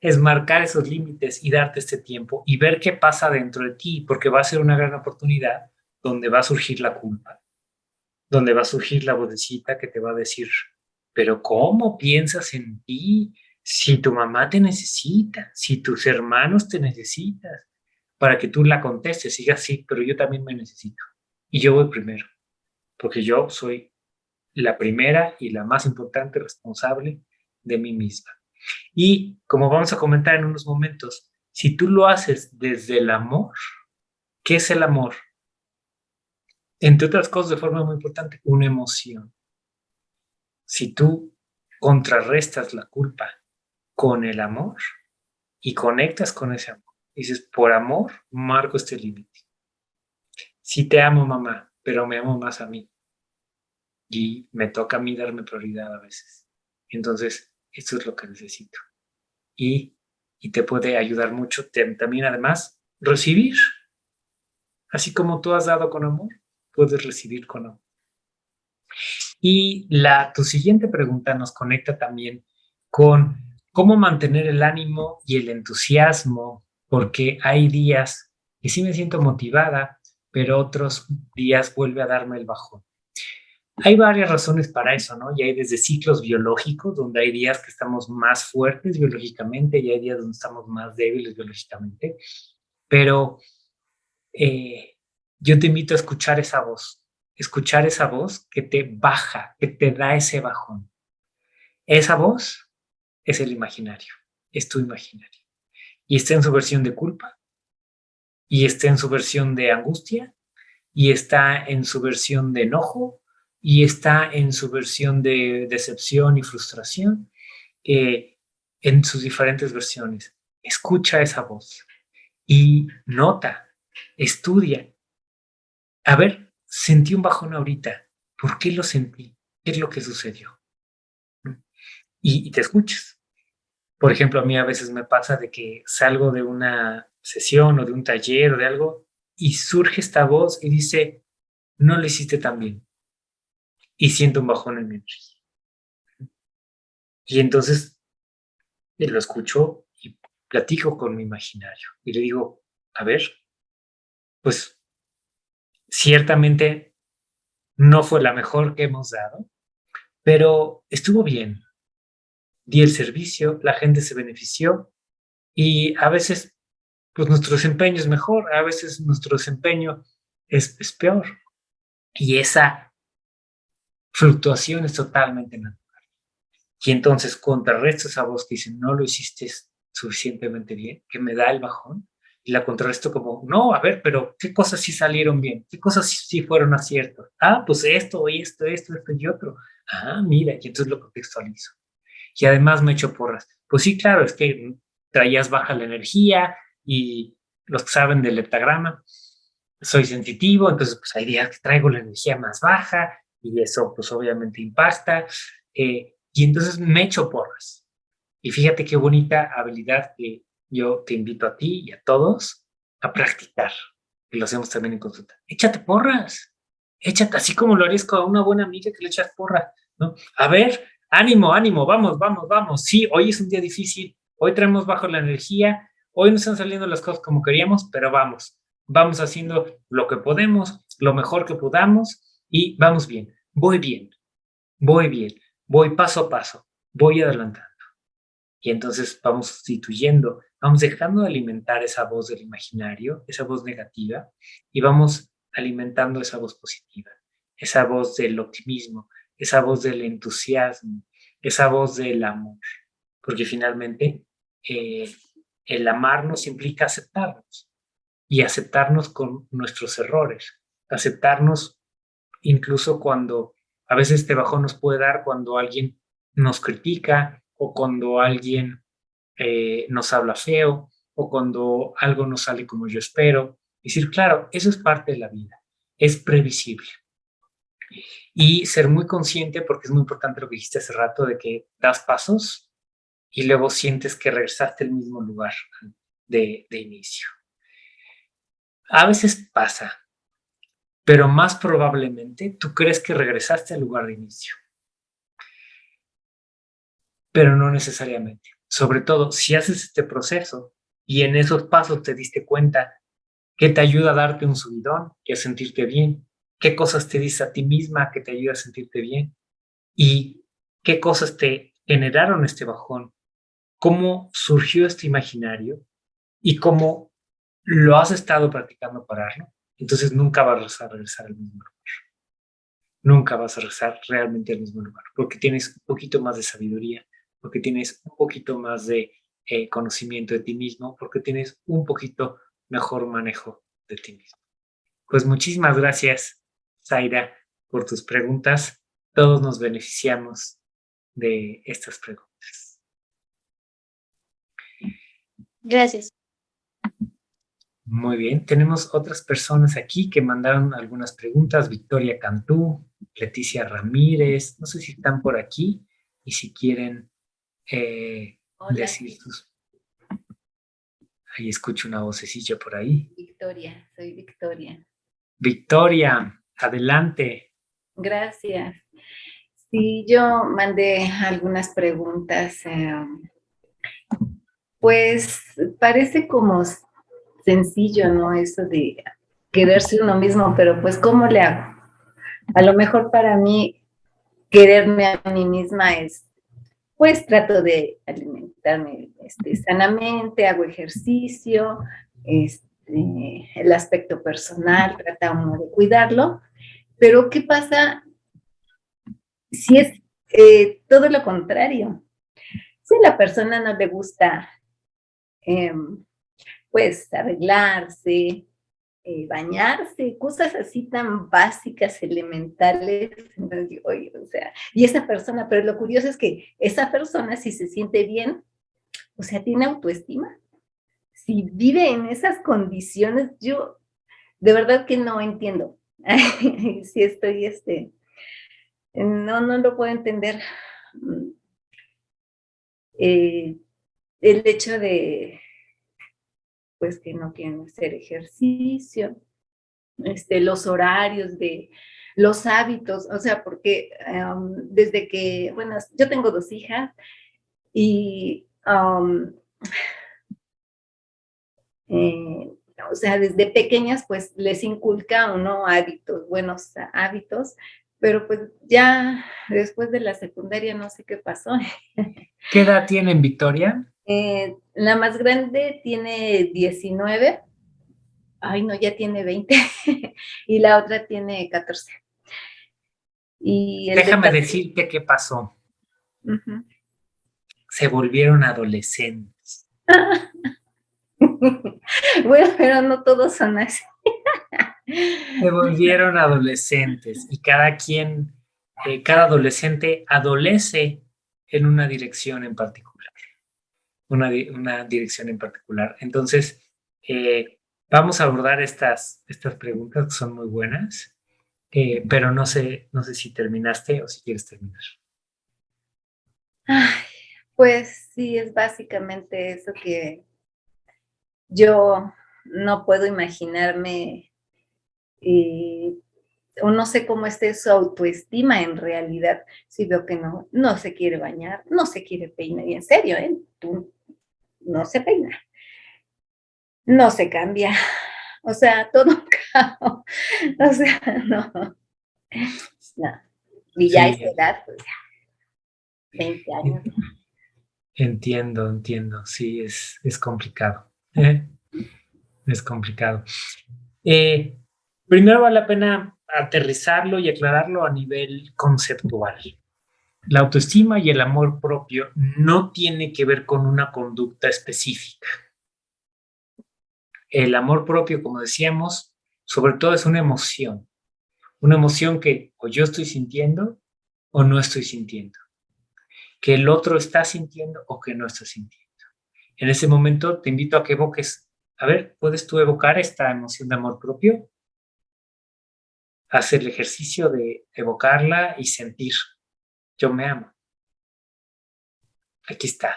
es marcar esos límites y darte este tiempo y ver qué pasa dentro de ti, porque va a ser una gran oportunidad donde va a surgir la culpa, donde va a surgir la vocecita que te va a decir, pero ¿cómo piensas en ti? Si tu mamá te necesita, si tus hermanos te necesitan, para que tú la contestes, digas sí, pero yo también me necesito. Y yo voy primero, porque yo soy la primera y la más importante responsable de mí misma. Y como vamos a comentar en unos momentos, si tú lo haces desde el amor, ¿qué es el amor? Entre otras cosas, de forma muy importante, una emoción. Si tú contrarrestas la culpa con el amor y conectas con ese amor, dices, por amor, marco este límite. Si te amo, mamá, pero me amo más a mí. Y me toca a mí darme prioridad a veces. Entonces, esto es lo que necesito. Y, y te puede ayudar mucho también además recibir. Así como tú has dado con amor, puedes recibir con amor. Y la, tu siguiente pregunta nos conecta también con cómo mantener el ánimo y el entusiasmo, porque hay días que sí me siento motivada, pero otros días vuelve a darme el bajón. Hay varias razones para eso, ¿no? Y hay desde ciclos biológicos, donde hay días que estamos más fuertes biológicamente y hay días donde estamos más débiles biológicamente. Pero eh, yo te invito a escuchar esa voz, escuchar esa voz que te baja, que te da ese bajón. Esa voz es el imaginario, es tu imaginario. Y está en su versión de culpa, y está en su versión de angustia, y está en su versión de enojo, y está en su versión de decepción y frustración, eh, en sus diferentes versiones. Escucha esa voz y nota, estudia. A ver, sentí un bajón ahorita. ¿Por qué lo sentí? ¿Qué es lo que sucedió? Y, y te escuchas. Por ejemplo, a mí a veces me pasa de que salgo de una sesión o de un taller o de algo y surge esta voz y dice, no lo hiciste tan bien y siento un bajón en mi energía. Y entonces eh, lo escucho y platico con mi imaginario y le digo, a ver, pues ciertamente no fue la mejor que hemos dado, pero estuvo bien. Di el servicio, la gente se benefició y a veces pues nuestro desempeño es mejor, a veces nuestro desempeño es, es peor. Y esa fluctuación es totalmente natural. Y entonces contrarresto esa voz que dice, no lo hiciste suficientemente bien, que me da el bajón, y la contrarresto como, no, a ver, pero ¿qué cosas sí salieron bien? ¿Qué cosas sí, fueron aciertos? Ah, pues esto, esto, esto, esto y otro. Ah, mira, y entonces lo contextualizo. Y además me echo porras. Pues sí, claro, es que traías baja la energía y los que saben del leptagrama, soy sensitivo, entonces pues hay días que traigo la energía más baja y eso pues obviamente impacta. Eh, y entonces me echo porras. Y fíjate qué bonita habilidad que yo te invito a ti y a todos a practicar. Y lo hacemos también en consulta. Échate porras. Échate, así como lo harías con una buena amiga que le echas porras. ¿no? A ver, ánimo, ánimo, vamos, vamos, vamos. Sí, hoy es un día difícil, hoy traemos bajo la energía, hoy no están saliendo las cosas como queríamos, pero vamos, vamos haciendo lo que podemos, lo mejor que podamos y vamos bien, voy bien, voy bien, voy paso a paso, voy adelantando. Y entonces vamos sustituyendo, vamos dejando de alimentar esa voz del imaginario, esa voz negativa, y vamos alimentando esa voz positiva, esa voz del optimismo, esa voz del entusiasmo, esa voz del amor. Porque finalmente eh, el amarnos implica aceptarnos y aceptarnos con nuestros errores, aceptarnos incluso cuando a veces este bajón nos puede dar cuando alguien nos critica o cuando alguien eh, nos habla feo o cuando algo no sale como yo espero. Decir, claro, eso es parte de la vida, es previsible. Y ser muy consciente, porque es muy importante lo que dijiste hace rato, de que das pasos y luego sientes que regresaste al mismo lugar de, de inicio. A veces pasa, pero más probablemente tú crees que regresaste al lugar de inicio. Pero no necesariamente. Sobre todo, si haces este proceso y en esos pasos te diste cuenta que te ayuda a darte un subidón y a sentirte bien, qué cosas te dices a ti misma que te ayuda a sentirte bien y qué cosas te generaron este bajón, cómo surgió este imaginario y cómo lo has estado practicando pararlo entonces nunca vas a regresar al mismo lugar. Nunca vas a regresar realmente al mismo lugar, porque tienes un poquito más de sabiduría, porque tienes un poquito más de eh, conocimiento de ti mismo, porque tienes un poquito mejor manejo de ti mismo. Pues muchísimas gracias, Zaira, por tus preguntas. Todos nos beneficiamos de estas preguntas.
Gracias.
Muy bien, tenemos otras personas aquí que mandaron algunas preguntas. Victoria Cantú, Leticia Ramírez, no sé si están por aquí y si quieren eh, decir sus... Ahí escucho una vocecilla por ahí.
Victoria, soy Victoria.
Victoria, adelante.
Gracias. Sí, yo mandé algunas preguntas. Eh, pues parece como sencillo, ¿no? Eso de quererse uno mismo, pero pues ¿cómo le hago? A lo mejor para mí quererme a mí misma es, pues trato de alimentarme este, sanamente, hago ejercicio, este, el aspecto personal, trata de cuidarlo, pero ¿qué pasa si es eh, todo lo contrario? Si la persona no le gusta em, pues arreglarse, eh, bañarse, cosas así tan básicas, elementales, o sea, y esa persona, pero lo curioso es que esa persona si se siente bien, o sea, tiene autoestima, si vive en esas condiciones, yo de verdad que no entiendo, si estoy, este, no, no lo puedo entender, mm, eh, el hecho de pues que no quieren hacer ejercicio, este, los horarios de los hábitos, o sea, porque desde que, bueno, yo tengo dos hijas y, eh, o sea, desde pequeñas pues les inculca uno hábitos, buenos hábitos, pero pues ya después de la secundaria no sé qué pasó.
¿Qué edad tienen, Victoria?
Eh, la más grande tiene 19. Ay, no, ya tiene 20. y la otra tiene 14.
Y Déjame decirte qué pasó. Se volvieron adolescentes.
bueno, pero no todos son así.
Se volvieron adolescentes y cada quien, eh, cada adolescente adolece en una dirección en particular una, una dirección en particular. Entonces, eh, vamos a abordar estas, estas preguntas que son muy buenas, eh, pero no sé, no sé si terminaste o si quieres terminar.
pues sí, es básicamente eso que yo no puedo imaginarme o no sé cómo esté su autoestima en realidad, si veo que no, no se quiere bañar, no se quiere peinar, y en serio, ¿eh? Tú no se peina, no se cambia, o sea, todo caos, o sea, no, no. Y ya es edad, pues ya, 20 años.
Entiendo, entiendo, sí, es, es complicado, ¿eh? es complicado. Eh, primero vale la pena aterrizarlo y aclararlo a nivel conceptual. La autoestima y el amor propio no tiene que ver con una conducta específica. El amor propio, como decíamos, sobre todo es una emoción. Una emoción que o yo estoy sintiendo o no estoy sintiendo. Que el otro está sintiendo o que no está sintiendo. En ese momento te invito a que evoques, a ver, ¿puedes tú evocar esta emoción de amor propio? hacer el ejercicio de evocarla y sentir, yo me amo. Aquí está.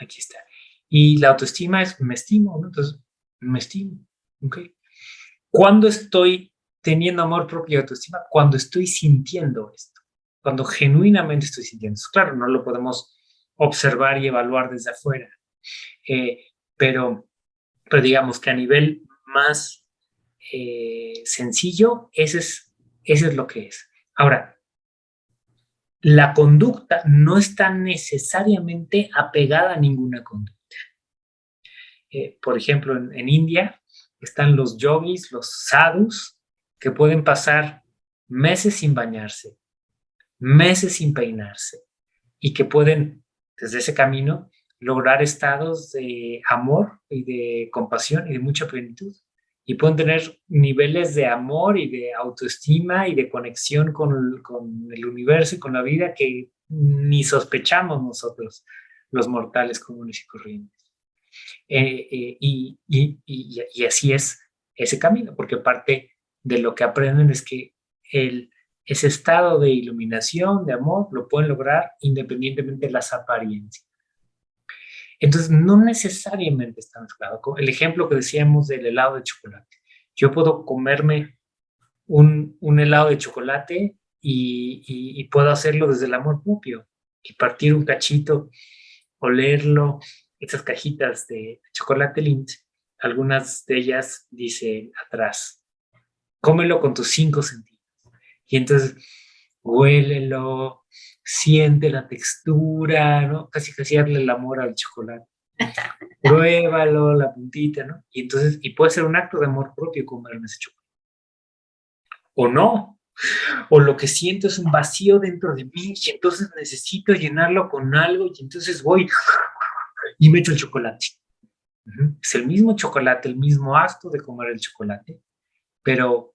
Aquí está. Y la autoestima es me estimo. Entonces, me estimo. ¿Ok? ¿Cuándo estoy teniendo amor propio y autoestima? Cuando estoy sintiendo esto. Cuando genuinamente estoy sintiendo esto. Claro, no lo podemos observar y evaluar desde afuera. Eh, pero, pero digamos que a nivel más eh, sencillo, ese es, ese es lo que es. Ahora, la conducta no está necesariamente apegada a ninguna conducta. Eh, por ejemplo, en, India están los yogis, los sadhus, que pueden pasar meses sin bañarse, meses sin peinarse, y que pueden, desde ese camino, lograr estados de amor y de compasión y de mucha plenitud y pueden tener niveles de amor y de autoestima y de conexión con, con, el universo y con la vida que ni sospechamos nosotros, los mortales comunes y corrientes. Eh, eh, y, y, y, así es ese camino, porque parte de lo que aprenden es que el, ese estado de iluminación, de amor, lo pueden lograr independientemente de las apariencias. Entonces, no necesariamente está mezclado. El ejemplo que decíamos del helado de chocolate. Yo puedo comerme un, helado de chocolate y, puedo hacerlo desde el amor propio y partir un cachito, olerlo, esas cajitas de chocolate Lindt, algunas de ellas dice atrás, cómelo con tus cinco sentidos. Y entonces, huélelo, siente la textura, ¿no? Casi casi darle el amor al chocolate. Pruébalo, la puntita, ¿no? Y entonces, y puede ser un acto de amor propio comerme ese chocolate. O no. O lo que siento es un vacío dentro de mí y entonces necesito llenarlo con algo y entonces voy y me echo el chocolate. Es el mismo chocolate, el mismo acto de comer el chocolate, pero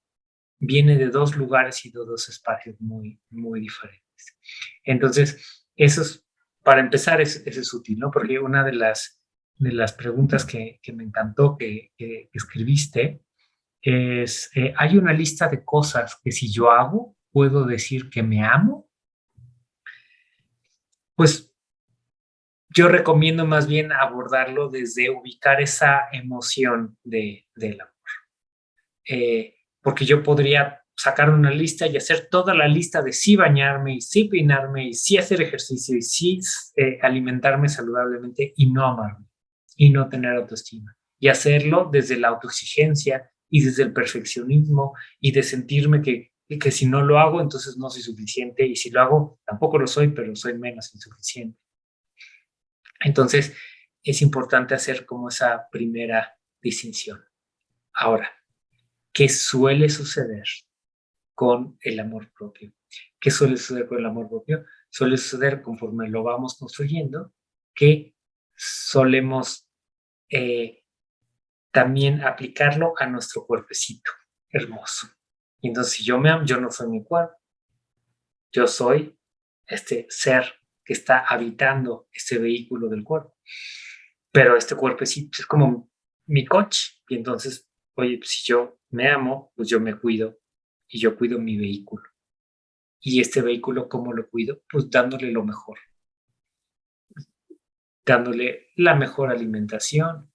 viene de dos lugares y de dos espacios muy, muy diferentes. Entonces, eso es, para empezar, es, eso es útil, ¿no? Porque una de las, de las preguntas que, me encantó que, escribiste es, eh, ¿hay una lista de cosas que si yo hago, puedo decir que me amo? Pues yo recomiendo más bien abordarlo desde ubicar esa emoción de, del amor. Eh, porque yo podría sacar una lista y hacer toda la lista de sí bañarme y sí peinarme y sí hacer ejercicio y sí eh, alimentarme saludablemente y no amarme y no tener autoestima. Y hacerlo desde la autoexigencia y desde el perfeccionismo y de sentirme que, que si no lo hago, entonces no soy suficiente y si lo hago, tampoco lo soy, pero soy menos insuficiente. Entonces, es importante hacer como esa primera distinción. Ahora, ¿qué suele suceder con el amor propio. ¿Qué suele suceder con el amor propio? Suele suceder conforme lo vamos construyendo, que solemos eh, también aplicarlo a nuestro cuerpecito hermoso. Entonces, si yo me amo, yo no soy mi cuerpo. Yo soy este ser que está habitando este vehículo del cuerpo. Pero este cuerpecito es como mi coche. Y entonces, oye, pues, si yo me amo, pues yo me cuido y yo cuido mi vehículo. Y este vehículo, ¿cómo lo cuido? Pues dándole lo mejor. Dándole la mejor alimentación,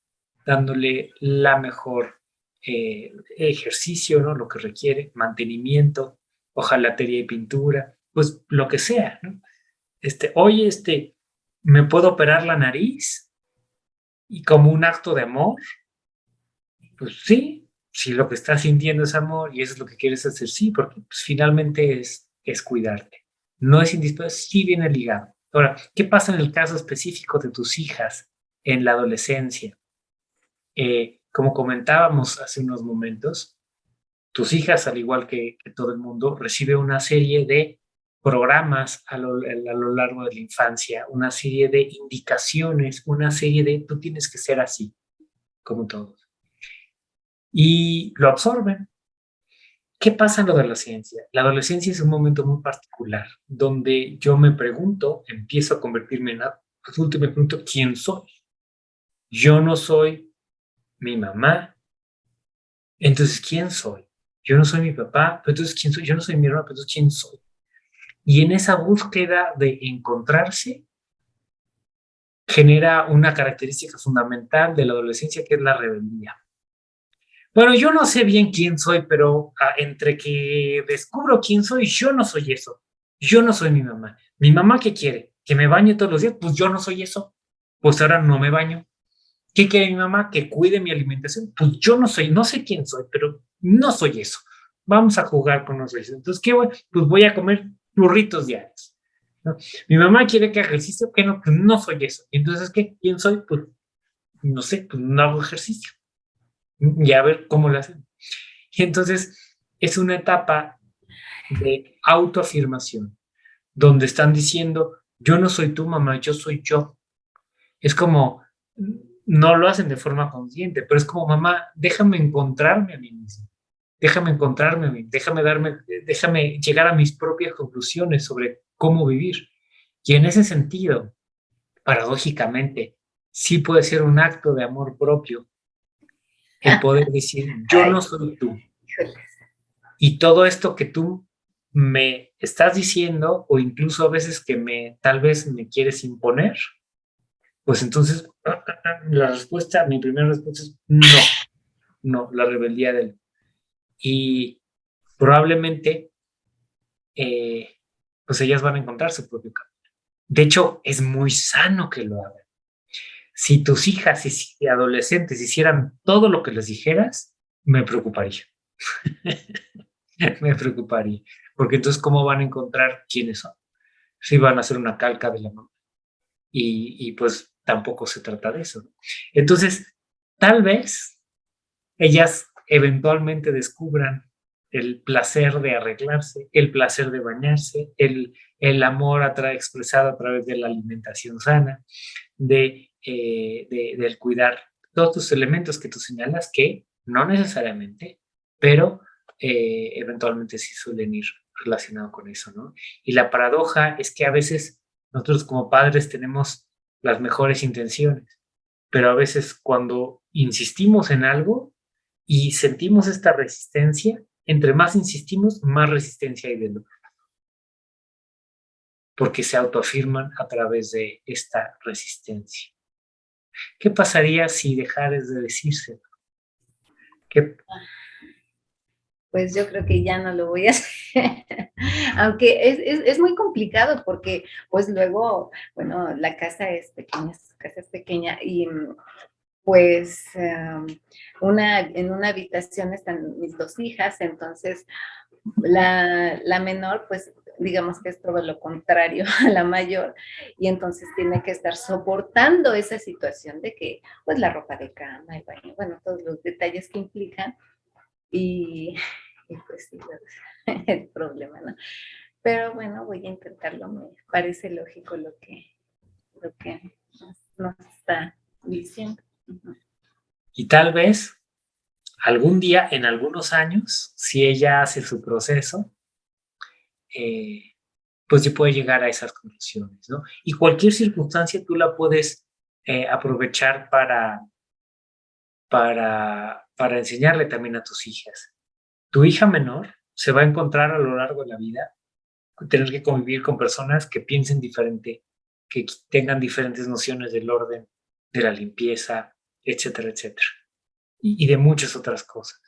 dándole la mejor eh, ejercicio, ¿no? Lo que requiere, mantenimiento, hojalatería y pintura, pues lo que sea, ¿no? Este, oye, este, ¿me puedo operar la nariz? Y como un acto de amor, pues sí, si lo que estás sintiendo es amor y eso es lo que quieres hacer, sí, porque pues, finalmente es, es cuidarte. No es indispensable, sí viene ligado. Ahora, ¿qué pasa en el caso específico de tus hijas en la adolescencia? Eh, como comentábamos hace unos momentos, tus hijas, al igual que, todo el mundo, reciben una serie de programas a lo, largo de la infancia, una serie de indicaciones, una serie de tú tienes que ser así, como todos. Y lo absorben. ¿Qué pasa en la adolescencia? La adolescencia es un momento muy particular, donde yo me pregunto, empiezo a convertirme en adulto y me pregunto, ¿quién soy? Yo no soy mi mamá. Entonces, ¿quién soy? Yo no soy mi papá, pero entonces, ¿quién soy? Yo no soy mi hermano, pero entonces, ¿quién soy? Y en esa búsqueda de encontrarse, genera una característica fundamental de la adolescencia, que es la rebeldía. Bueno, yo no sé bien quién soy, pero ah, entre que descubro quién soy, yo no soy eso. Yo no soy mi mamá. ¿Mi mamá qué quiere? ¿Que me bañe todos los días? Pues yo no soy eso. Pues ahora no me baño. ¿Qué quiere mi mamá? Que cuide mi alimentación. Pues yo no soy, no sé quién soy, pero no soy eso. Vamos a jugar con nosotros. Entonces, ¿qué voy? Pues voy a comer burritos diarios. Mi mamá quiere que haga ejercicio, que no, pues no soy eso. Entonces, ¿qué? ¿Quién soy? Pues no sé, pues no hago ejercicio. Y a ver cómo lo hacen. Y entonces es una etapa de autoafirmación, donde están diciendo, yo no soy tu mamá, yo soy yo. Es como, no lo hacen de forma consciente, pero es como, mamá, déjame encontrarme a mí mismo, déjame encontrarme déjame darme, déjame llegar a mis propias conclusiones sobre cómo vivir. Y en ese sentido, paradójicamente, sí puede ser un acto de amor propio el poder decir, yo no soy tú. Y todo esto que tú me estás diciendo, o incluso a veces que me, tal vez me quieres imponer, pues entonces la respuesta, mi primera respuesta es no, no, la rebeldía del... Y probablemente, eh, pues ellas van a encontrar su propio camino. De hecho, es muy sano que lo hagan. Si tus hijas y adolescentes hicieran todo lo que les dijeras, me preocuparía. me preocuparía. Porque entonces, ¿cómo van a encontrar quiénes son? Si van a hacer una calca de la mamá. Y, pues tampoco se trata de eso. Entonces, tal vez ellas eventualmente descubran el placer de arreglarse, el placer de bañarse, el, el amor expresado a través de la alimentación sana, de, eh, del cuidar todos los elementos que tú señalas que no necesariamente, pero eh, eventualmente sí suelen ir relacionados con eso, ¿no? Y la paradoja es que a veces nosotros como padres tenemos las mejores intenciones, pero a veces cuando insistimos en algo y sentimos esta resistencia, entre más insistimos, más resistencia hay del otro porque se autoafirman a través de esta resistencia. ¿Qué pasaría si dejares de decírselo? ¿Qué,
pues yo creo que ya no lo voy a hacer. Aunque es, es, muy complicado porque pues luego, bueno, la casa es pequeña, su casa es pequeña y pues em, una, en una habitación están mis dos hijas, entonces la, la menor pues digamos que es todo lo contrario a la mayor, y entonces tiene que estar soportando esa situación de que, pues, la ropa de cama, el baño, bueno, todos los detalles que implican, y, pues sí, el problema, ¿no? Pero bueno, voy a intentarlo, me parece lógico lo que, lo que nos, está diciendo.
Y tal vez algún día, en algunos años, si ella hace su proceso, eh, pues se puede llegar a esas conclusiones, ¿no? Y cualquier circunstancia tú la puedes eh, aprovechar para, para, para enseñarle también a tus hijas. Tu hija menor se va a encontrar a lo largo de la vida tener que convivir con personas que piensen diferente, que tengan diferentes nociones del orden, de la limpieza, etcétera, etcétera. y, de muchas otras cosas.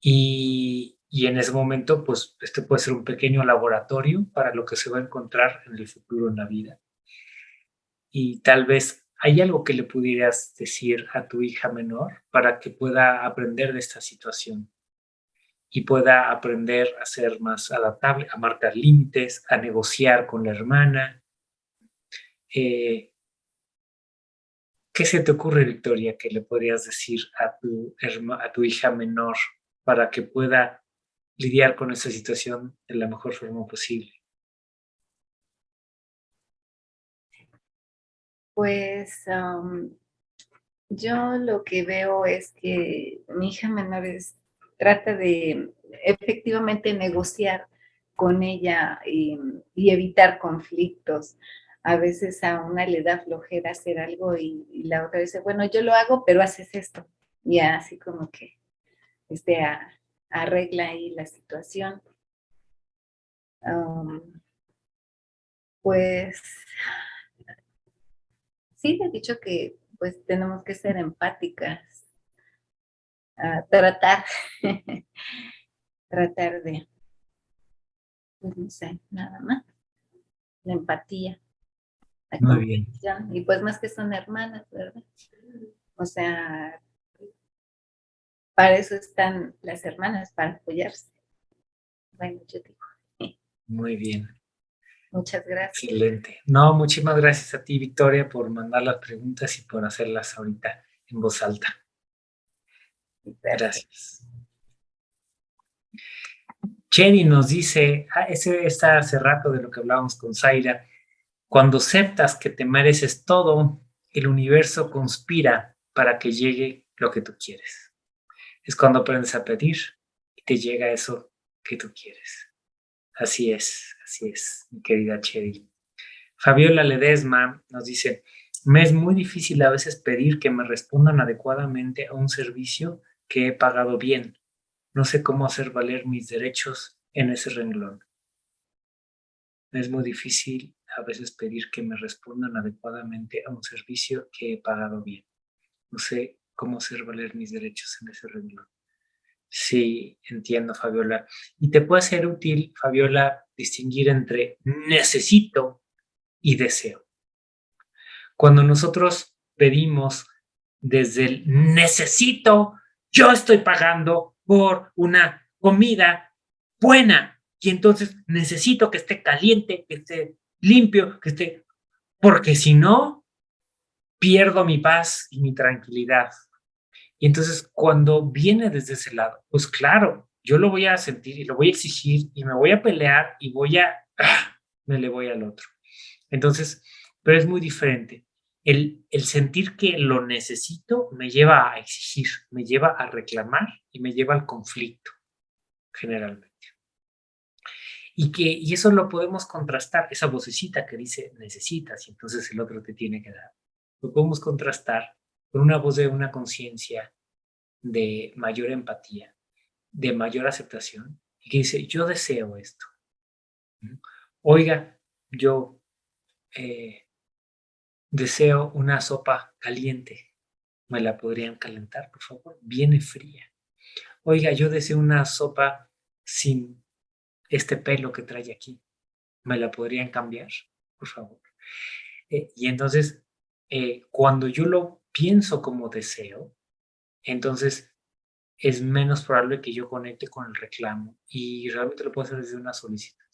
Y, y, en ese momento, pues, este puede ser un pequeño laboratorio para lo que se va a encontrar en el futuro en la vida. Y tal vez hay algo que le pudieras decir a tu hija menor para que pueda aprender de esta situación y pueda aprender a ser más adaptable, a marcar límites, a negociar con la hermana. Eh, ¿Qué se te ocurre, Victoria, que le podrías decir a tu, a tu hija menor para que pueda lidiar con esa situación de la mejor forma posible?
Pues yo lo que veo es que mi hija menor trata de efectivamente negociar con ella y, evitar conflictos. A veces a una le da flojera hacer algo y, la otra dice, bueno, yo lo hago, pero haces esto. Y así como que este, arregla ahí la situación. pues sí he dicho que pues tenemos que ser empáticas, tratar, tratar de, pues no sé, nada más, la empatía.
Muy bien.
Y pues más que son hermanas, ¿verdad? O sea, para eso están las hermanas, para apoyarse. Bueno, yo digo.
Muy bien.
Muchas gracias.
Excelente. No, muchísimas gracias a ti, Victoria, por mandar las preguntas y por hacerlas ahorita en voz alta. Gracias. Jenny nos dice, ah, ese está hace rato de lo que hablábamos con Zaira, cuando aceptas que te mereces todo, el universo conspira para que llegue lo que tú quieres. Es cuando aprendes a pedir y te llega eso que tú quieres. Así es, así es, mi querida Chedi. Fabiola Ledesma nos dice, me es muy difícil a veces pedir que me respondan adecuadamente a un servicio que he pagado bien. No sé cómo hacer valer mis derechos en ese renglón. Me es muy difícil a veces pedir que me respondan adecuadamente a un servicio que he pagado bien. No sé cómo hacer valer mis derechos en ese renglón. Sí, entiendo, Fabiola. Y te puede ser útil, Fabiola, distinguir entre necesito y deseo. Cuando nosotros pedimos desde el necesito, yo estoy pagando por una comida buena y entonces necesito que esté caliente, que esté limpio, que esté, porque si no, pierdo mi paz y mi tranquilidad. Y entonces cuando viene desde ese lado, pues claro, yo lo voy a sentir y lo voy a exigir y me voy a pelear y voy a, ¡ah! me le voy al otro. Entonces, pero es muy diferente. El, el sentir que lo necesito me lleva a exigir, me lleva a reclamar y me lleva al conflicto, generalmente. Y, que, y eso lo podemos contrastar, esa vocecita que dice necesitas y entonces el otro te tiene que dar. Lo podemos contrastar con una voz de una conciencia de mayor empatía, de mayor aceptación, y que dice, yo deseo esto. Oiga, yo eh, deseo una sopa caliente. ¿Me la podrían calentar, por favor? Viene fría. Oiga, yo deseo una sopa sin este pelo que trae aquí. ¿Me la podrían cambiar, por favor? Eh, y entonces, eh, cuando yo lo pienso como deseo, entonces es menos probable que yo conecte con el reclamo y realmente lo puedo hacer desde una solicitud.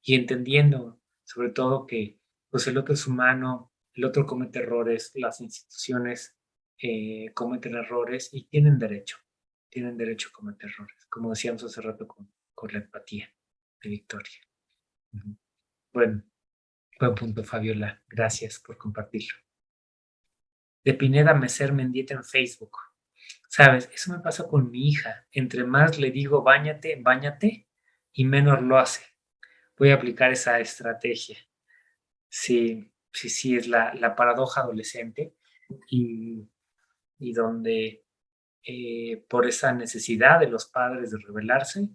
Y entendiendo sobre todo que pues el otro es humano, el otro comete errores, las instituciones eh, cometen errores y tienen derecho, tienen derecho a cometer errores, como decíamos hace rato con, con la empatía de Victoria. Bueno, buen punto Fabiola, gracias por compartirlo de Pineda Meser Mendieta en Facebook. ¿Sabes? Eso me pasa con mi hija. Entre más le digo bañate, bañate, y menos lo hace. Voy a aplicar esa estrategia. Sí, sí, sí, es la, la paradoja adolescente y, y donde eh, por esa necesidad de los padres de rebelarse,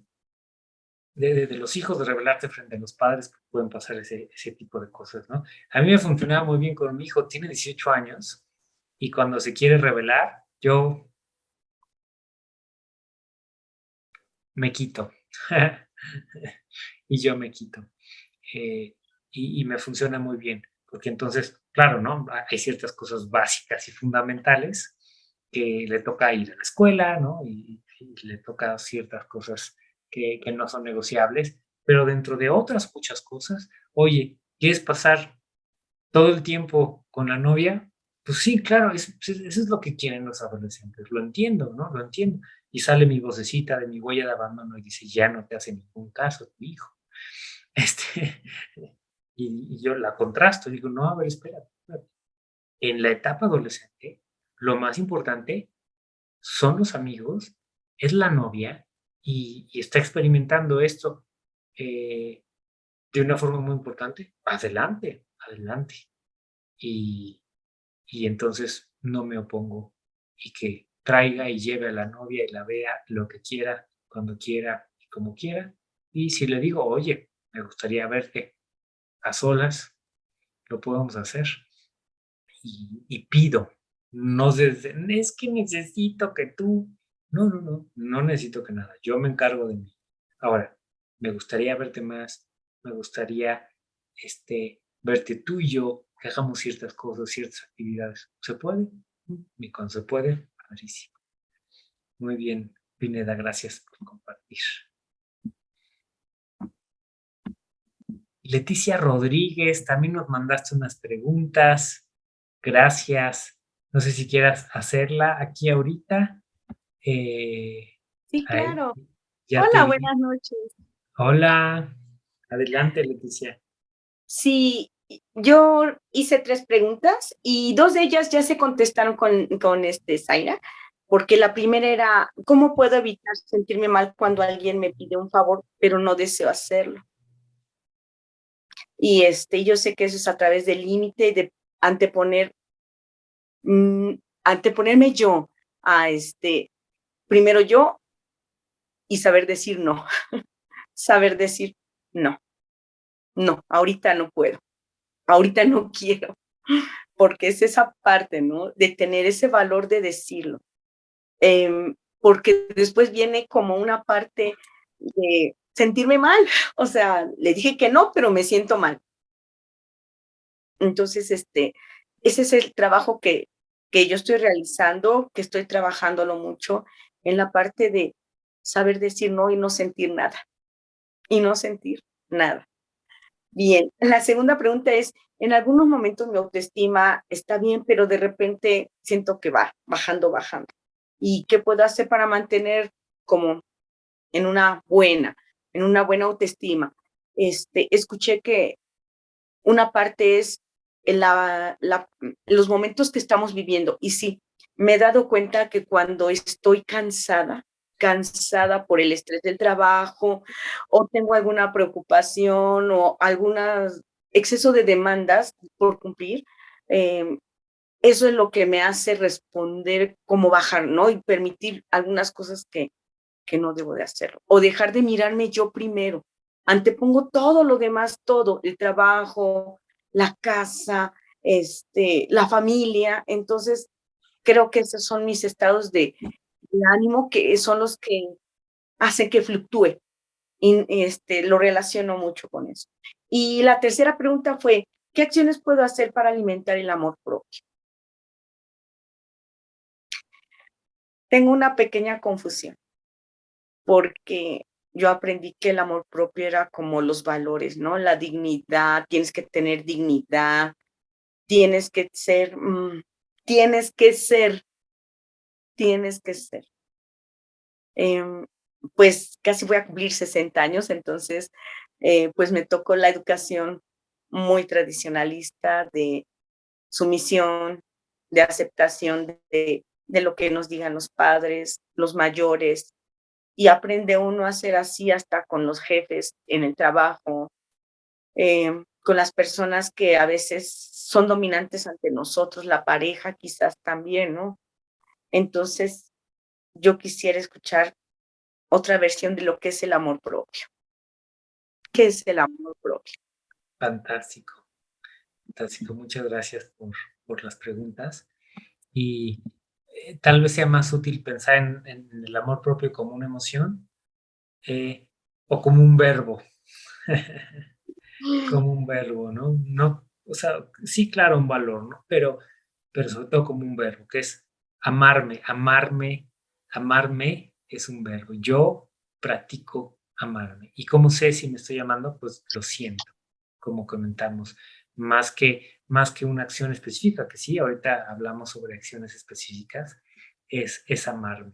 de, de, los hijos de rebelarse frente a los padres, pueden pasar ese, ese tipo de cosas, ¿no? A mí me funcionaba muy bien con mi hijo, tiene 18 años, y cuando se quiere revelar, yo me quito. y yo me quito. Eh, y, me funciona muy bien, porque entonces, claro, ¿no? Hay ciertas cosas básicas y fundamentales que le toca ir a la escuela, ¿no? Y, le toca ciertas cosas que, que, no son negociables, pero dentro de otras muchas cosas, oye, ¿quieres pasar todo el tiempo con la novia? Pues sí, claro, eso, es lo que quieren los adolescentes, lo entiendo, ¿no? Lo entiendo. Y sale mi vocecita de mi huella de abandono y dice, ya no te hace ningún caso tu hijo. Este, y, yo la contrasto, digo, no, a ver, espera. En la etapa adolescente, lo más importante son los amigos, es la novia y, está experimentando esto eh, de una forma muy importante. Adelante, adelante. Y, y entonces no me opongo y que traiga y lleve a la novia y la vea lo que quiera, cuando quiera y como quiera. Y si le digo, oye, me gustaría verte a solas, lo podemos hacer. Y, pido, no desde, es que necesito que tú, no, no, no, no necesito que nada, yo me encargo de mí. Ahora, me gustaría verte más, me gustaría este, verte tú y yo, que hagamos ciertas cosas, ciertas actividades. ¿Se puede? Y cuando se puede, padrísimo. Muy bien, Pineda, gracias por compartir. Leticia Rodríguez, también nos mandaste unas preguntas. Gracias. No sé si quieras hacerla aquí ahorita.
Eh, sí, claro. Hola, buenas noches.
Hola. Adelante, Leticia.
Sí, yo hice tres preguntas y dos de ellas ya se contestaron con, con este Zaira, porque la primera era, ¿cómo puedo evitar sentirme mal cuando alguien me pide un favor, pero no deseo hacerlo? Y este, yo sé que eso es a través del límite de anteponer, mm, anteponerme yo a este, primero yo y saber decir no, saber decir no, no, ahorita no puedo, ahorita no quiero, porque es esa parte, ¿no? De tener ese valor de decirlo. Em, porque después viene como una parte de sentirme mal. O sea, le dije que no, pero me siento mal. Entonces, este, ese es el trabajo que, que yo estoy realizando, que estoy trabajándolo mucho en la parte de saber decir no y no sentir nada. Y no sentir nada. Bien, la segunda pregunta es, en algunos momentos mi autoestima está bien, pero de repente siento que va bajando, bajando. ¿Y qué puedo hacer para mantener como en una buena? en una buena autoestima. Este, escuché que una parte es la, los momentos que estamos viviendo. Y sí, me he dado cuenta que cuando estoy cansada, cansada por el estrés del trabajo o tengo alguna preocupación o algún exceso de demandas por cumplir, em, eso es lo que me hace responder como bajar, ¿no? Y permitir algunas cosas que, que no debo de hacerlo. O dejar de mirarme yo primero. Antepongo todo lo demás, todo, el trabajo, la casa, este, la familia. Entonces, creo que esos son mis estados de, ánimo que son los que hacen que fluctúe. Y este, lo relaciono mucho con eso. Y la tercera pregunta fue, ¿qué acciones puedo hacer para alimentar el amor propio? Tengo una pequeña confusión porque yo aprendí que el amor propio era como los valores, ¿no? La dignidad, tienes que tener dignidad, tienes que ser, mm, tienes que ser, tienes que ser. Em, pues casi voy a cumplir 60 años, entonces eh, pues me tocó la educación muy tradicionalista de sumisión, de aceptación de, de lo que nos digan los padres, los mayores, y aprende uno a ser así hasta con los jefes en el trabajo, eh, con las personas que a veces son dominantes ante nosotros, la pareja quizás también, ¿no? Entonces, yo quisiera escuchar otra versión de lo que es el amor propio. ¿Qué es el amor propio?
Fantástico, fantástico. Muchas gracias por, por las preguntas. Y eh, tal vez sea más útil pensar en, el amor propio como una emoción eh, o como un verbo. como un verbo, ¿no? No, o sea, sí, claro, un valor, ¿no? Pero, pero sobre todo como un verbo, que es amarme, amarme, amarme es un verbo. Yo practico amarme. ¿Y cómo sé si me estoy amando? Pues lo siento, como comentamos, más que, más que una acción específica, que sí, ahorita hablamos sobre acciones específicas, es, es amarme.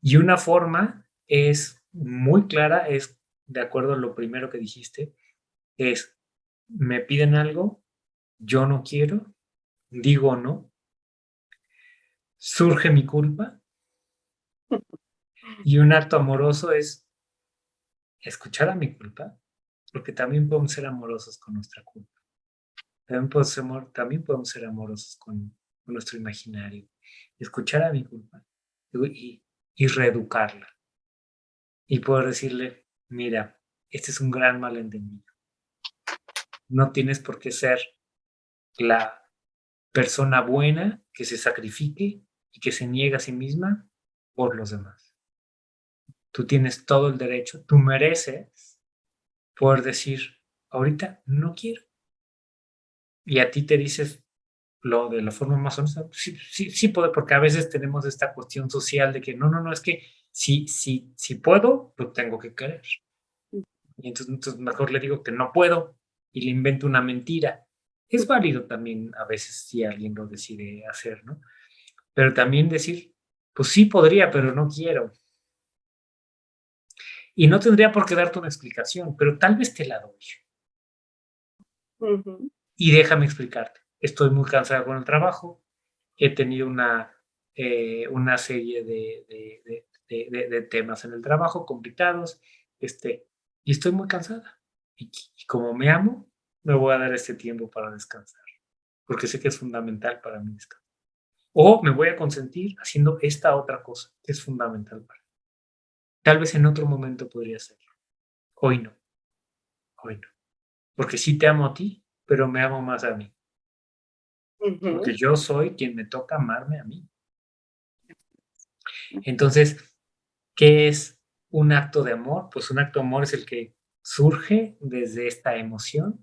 Y una forma es muy clara, es de acuerdo a lo primero que dijiste, es, me piden algo, yo no quiero, digo no, surge mi culpa, y un acto amoroso es escuchar a mi culpa, porque también podemos ser amorosos con nuestra culpa. También podemos ser, también podemos ser amorosos con, nuestro imaginario. Escuchar a mi culpa y, y reeducarla. Y poder decirle, mira, este es un gran malentendido. No tienes por qué ser la persona buena que se sacrifique y que se niega a sí misma por los demás. Tú tienes todo el derecho, tú mereces poder decir, ahorita no quiero. Y a ti te dices lo de la forma más honesta, sí, sí, sí puedo, porque a veces tenemos esta cuestión social de que no, no, no, es que si, si, si puedo, lo tengo que querer. Y entonces, entonces mejor le digo que no puedo y le invento una mentira. Es válido también a veces si alguien lo decide hacer, ¿no? Pero también decir, pues sí podría, pero no quiero. Y no tendría por qué darte una explicación, pero tal vez te la doy. Y déjame explicarte. Estoy muy cansada con el trabajo. He tenido una, eh, una serie de, de, temas en el trabajo complicados. Este, y estoy muy cansada. Y, y como me amo, me voy a dar este tiempo para descansar. Porque sé que es fundamental para mí descansar. O me voy a consentir haciendo esta otra cosa que es fundamental para mí. Tal vez en otro momento podría hacerlo. Hoy no. Hoy no. Porque sí te amo a ti, pero me amo más a mí. Porque yo soy quien me toca amarme a mí. Entonces, ¿qué es un acto de amor? Pues un acto de amor es el que surge desde esta emoción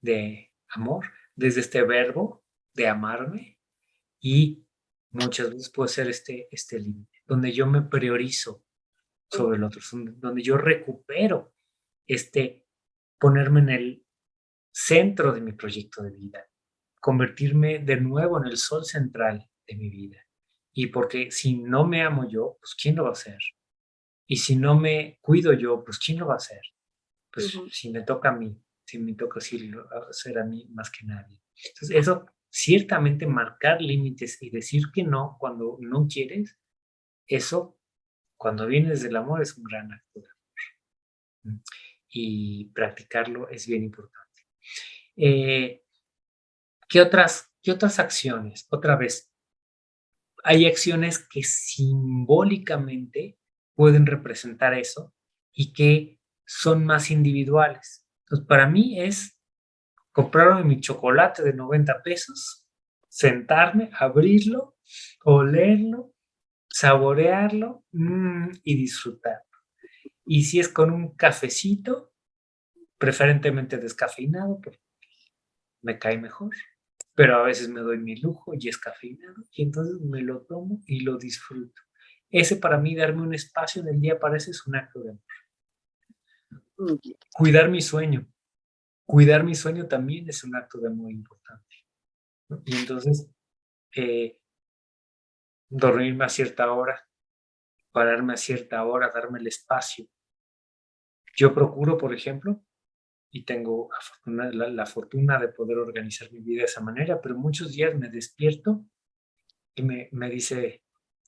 de amor, desde este verbo de amarme y muchas veces puede ser este, este límite, donde yo me priorizo sobre el otro, donde yo recupero este ponerme en el centro de mi proyecto de vida, convertirme de nuevo en el sol central de mi vida. Y porque si no me amo yo, pues ¿quién lo va a hacer? Y si no me cuido yo, pues ¿quién lo va a hacer? Pues si me toca a mí, si me toca hacer a mí más que nadie. Entonces eso, ciertamente marcar límites y decir que no cuando no quieres, eso cuando vienes del amor es un gran acto. Y practicarlo es bien importante. Eh, ¿qué, otras, ¿Qué otras acciones? Otra vez, hay acciones que simbólicamente pueden representar eso y que son más individuales. Entonces, para mí es comprarme mi chocolate de 90 pesos, sentarme, abrirlo, olerlo, saborearlo mm, y disfrutarlo. Y si es con un cafecito, preferentemente descafeinado, porque me cae mejor, pero a veces me doy mi lujo y es cafeinado, y entonces me lo tomo y lo disfruto. Ese para mí, darme un espacio del día para eso es un acto de amor. Cuidar mi sueño. Cuidar mi sueño también es un acto de amor importante. Y entonces, eh, dormirme a cierta hora, pararme a cierta hora, darme el espacio. Yo procuro, por ejemplo, y tengo la, fortuna de poder organizar mi vida de esa manera, pero muchos días me despierto y me, me dice,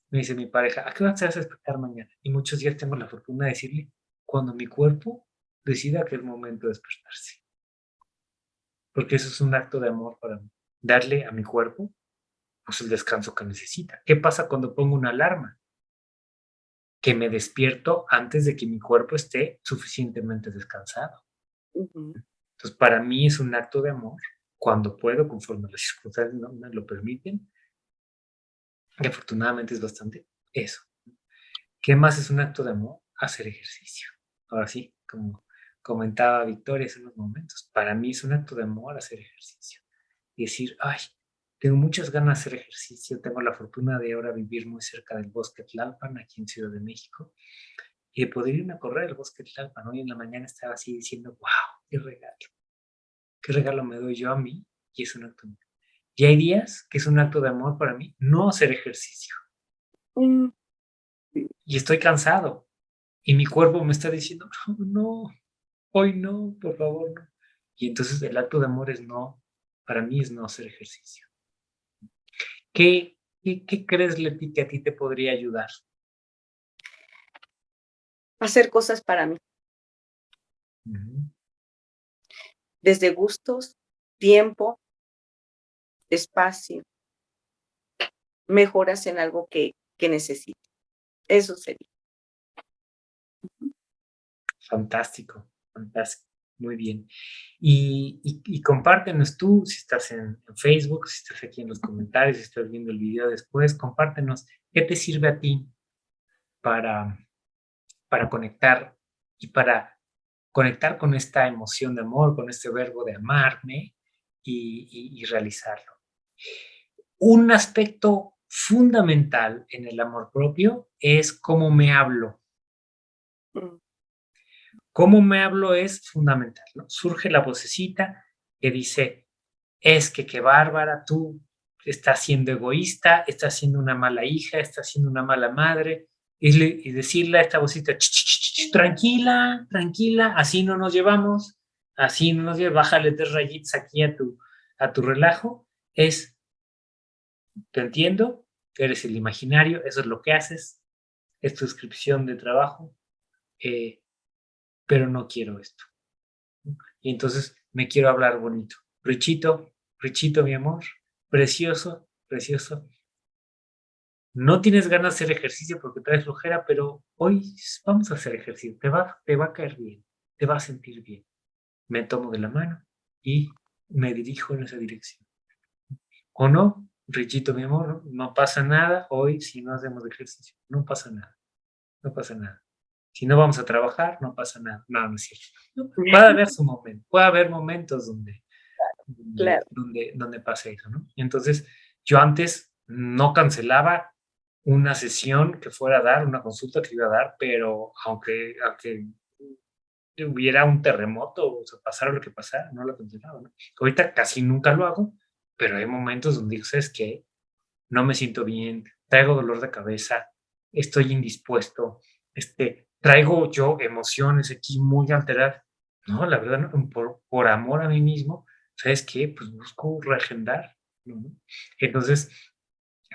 me dice mi pareja, ¿a qué hora te vas a despertar mañana? Y muchos días tengo la fortuna de decirle, cuando mi cuerpo decida que es momento de despertarse. Porque eso es un acto de amor para mí. Darle a mi cuerpo pues el descanso que necesita. ¿Qué pasa cuando pongo una alarma? Que me despierto antes de que mi cuerpo esté suficientemente descansado. Entonces, para mí es un acto de amor cuando puedo, conforme las circunstancias no me lo permiten. Y afortunadamente es bastante eso. ¿Qué más es un acto de amor? Hacer ejercicio. ahora sí, como comentaba Victoria hace unos momentos, para mí es un acto de amor hacer ejercicio. Y decir, ay, tengo muchas ganas de hacer ejercicio, tengo la fortuna de ahora vivir muy cerca del bosque Tlalpan, aquí en Ciudad de México, y de poder irme a correr al bosque Tlalpan. Hoy en la mañana estaba así diciendo, wow, qué regalo, qué regalo me doy yo a mí, y es un acto de amor. Y hay días que es un acto de amor para mí no hacer ejercicio. Mm. Y estoy cansado. Y mi cuerpo me está diciendo, no, no, hoy no, por favor, no. Y entonces el acto de amor es no, para mí es no hacer ejercicio. ¿Qué, qué, crees, Leti, que a ti te podría ayudar?
Hacer cosas para mí. Desde gustos, tiempo, espacio, mejoras en algo que, que necesito. Eso sería.
Fantástico, fantástico. Muy bien. Y, y, compártenos tú, si estás en, Facebook, si estás aquí en los comentarios, si estás viendo el video después, compártenos qué te sirve a ti para, para conectar y para conectar con esta emoción de amor, con este verbo de amarme y, y realizarlo. Un aspecto fundamental en el amor propio es cómo me hablo. Mm. Cómo me hablo es fundamental. Surge la vocecita que dice, es que qué bárbara, tú estás siendo egoísta, estás siendo una mala hija, estás siendo una mala madre, y, decirle a esta vocecita, tranquila, tranquila, así no nos llevamos, así no nos llevamos, bájale tres rayitas aquí a tu, a tu relajo, es, te entiendo, eres el imaginario, eso es lo que haces, es tu descripción de trabajo, eh, pero no quiero esto. Y entonces me quiero hablar bonito. Richito, Richito, mi amor, precioso, precioso. No tienes ganas de hacer ejercicio porque traes flojera, pero hoy vamos a hacer ejercicio. Te va, te va a caer bien, te va a sentir bien. Me tomo de la mano y me dirijo en esa dirección. ¿O no? Richito, mi amor, no pasa nada hoy si no hacemos ejercicio. No pasa nada. No pasa nada. Si no vamos a trabajar, no pasa nada. No, no es cierto. Puede haber su momento, puede haber momentos donde, donde, donde, pase eso, ¿no? Entonces, yo antes no cancelaba una sesión que fuera a dar, una consulta que iba a dar, pero aunque, aunque hubiera un terremoto o se pasara lo que pasara, no lo cancelaba, ¿no? Ahorita casi nunca lo hago, pero hay momentos donde digo, ¿sabes qué? No me siento bien, traigo dolor de cabeza, estoy indispuesto, este, traigo yo emociones aquí muy alteradas. No, la verdad, por, por amor a mí mismo, ¿sabes qué? Pues busco reagendar. Entonces,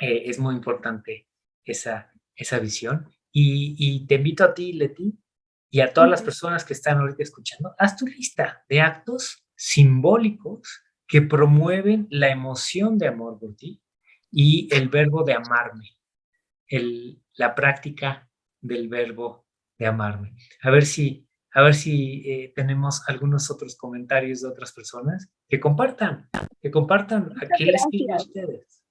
eh, es muy importante esa, esa visión. Y, y, te invito a ti, Leti, y a todas las personas que están ahorita escuchando, haz tu lista de actos simbólicos que promueven la emoción de amor por ti y el verbo de amarme, el, la práctica del verbo de amarme. A ver si, a ver si eh, tenemos algunos otros comentarios de otras personas que compartan, que compartan a qué les sirve a ustedes.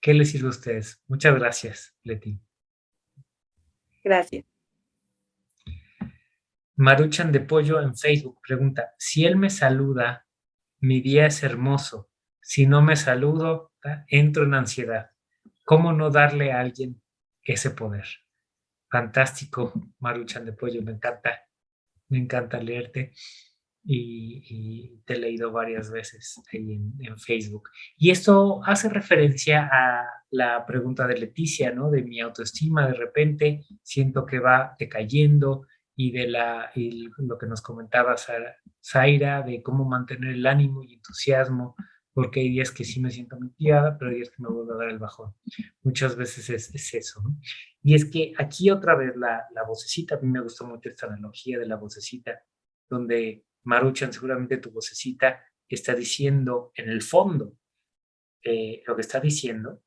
¿Qué les sirve a ustedes? Muchas gracias, Leti.
Gracias.
Maruchan de Pollo en Facebook pregunta, si él me saluda, mi día es hermoso. Si no me saludo, entro en ansiedad. ¿Cómo no darle a alguien ese poder? Fantástico, Maruchan de Pollo, me encanta, me encanta leerte y, te he leído varias veces ahí en, Facebook. Y esto hace referencia a la pregunta de Leticia, ¿no? De mi autoestima, de repente siento que va decayendo y de la, lo que nos comentaba Zaira, de cómo mantener el ánimo y entusiasmo porque hay días que sí me siento muy pero hay días que me vuelvo a dar el bajón. Muchas veces es, eso, ¿no? Y es que aquí otra vez la, la vocecita, a mí me gustó mucho esta analogía de la vocecita, donde Maruchan, seguramente tu vocecita está diciendo en el fondo eh, lo que está diciendo,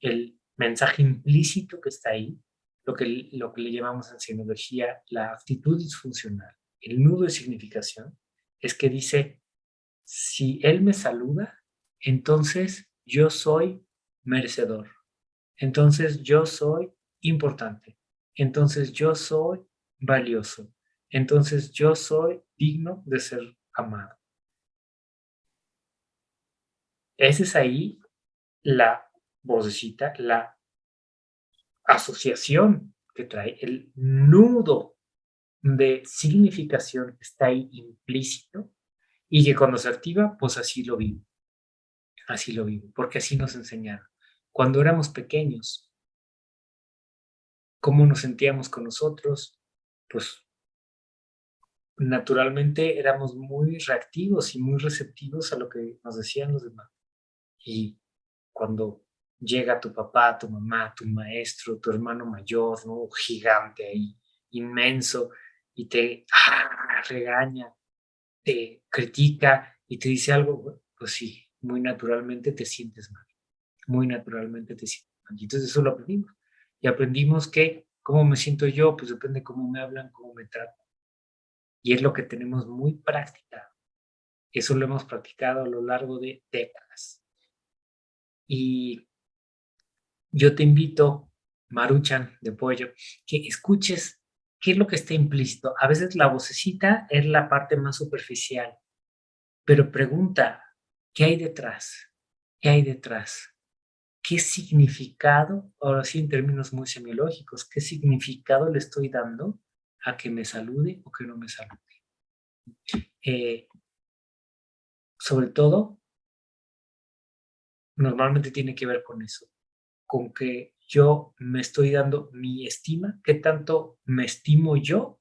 el mensaje implícito que está ahí, lo que, lo que le llamamos en semiología la actitud disfuncional, el nudo de significación, es que dice, si Él me saluda, entonces yo soy merecedor. Entonces yo soy importante. Entonces yo soy valioso. Entonces yo soy digno de ser amado. Esa es ahí la vocecita, la asociación que trae, el nudo de significación que está ahí implícito y que cuando se activa, pues así lo vivo. Así lo vivo, porque así nos enseñaron. Cuando éramos pequeños, ¿cómo nos sentíamos con nosotros? Pues naturalmente éramos muy reactivos y muy receptivos a lo que nos decían los demás. Y cuando llega tu papá, tu mamá, tu maestro, tu hermano mayor, ¿no? Gigante ahí, inmenso, y te ah, regaña, te critica y te dice algo, pues sí, muy naturalmente te sientes mal. Muy naturalmente te sientes mal. Y entonces eso lo aprendimos. Y aprendimos que cómo me siento yo, pues depende cómo me hablan, cómo me tratan. Y es lo que tenemos muy practicado. Eso lo hemos practicado a lo largo de décadas. Y yo te invito, Maruchan de Pollo, que escuches qué es lo que está implícito. A veces la vocecita es la parte más superficial, pero pregunta, ¿qué hay detrás? ¿Qué hay detrás? ¿Qué significado, ahora sí en términos muy semiológicos, qué significado le estoy dando a que me salude o que no me salude? Eh, sobre todo, normalmente tiene que ver con eso, con que yo me estoy dando mi estima, qué tanto me estimo yo,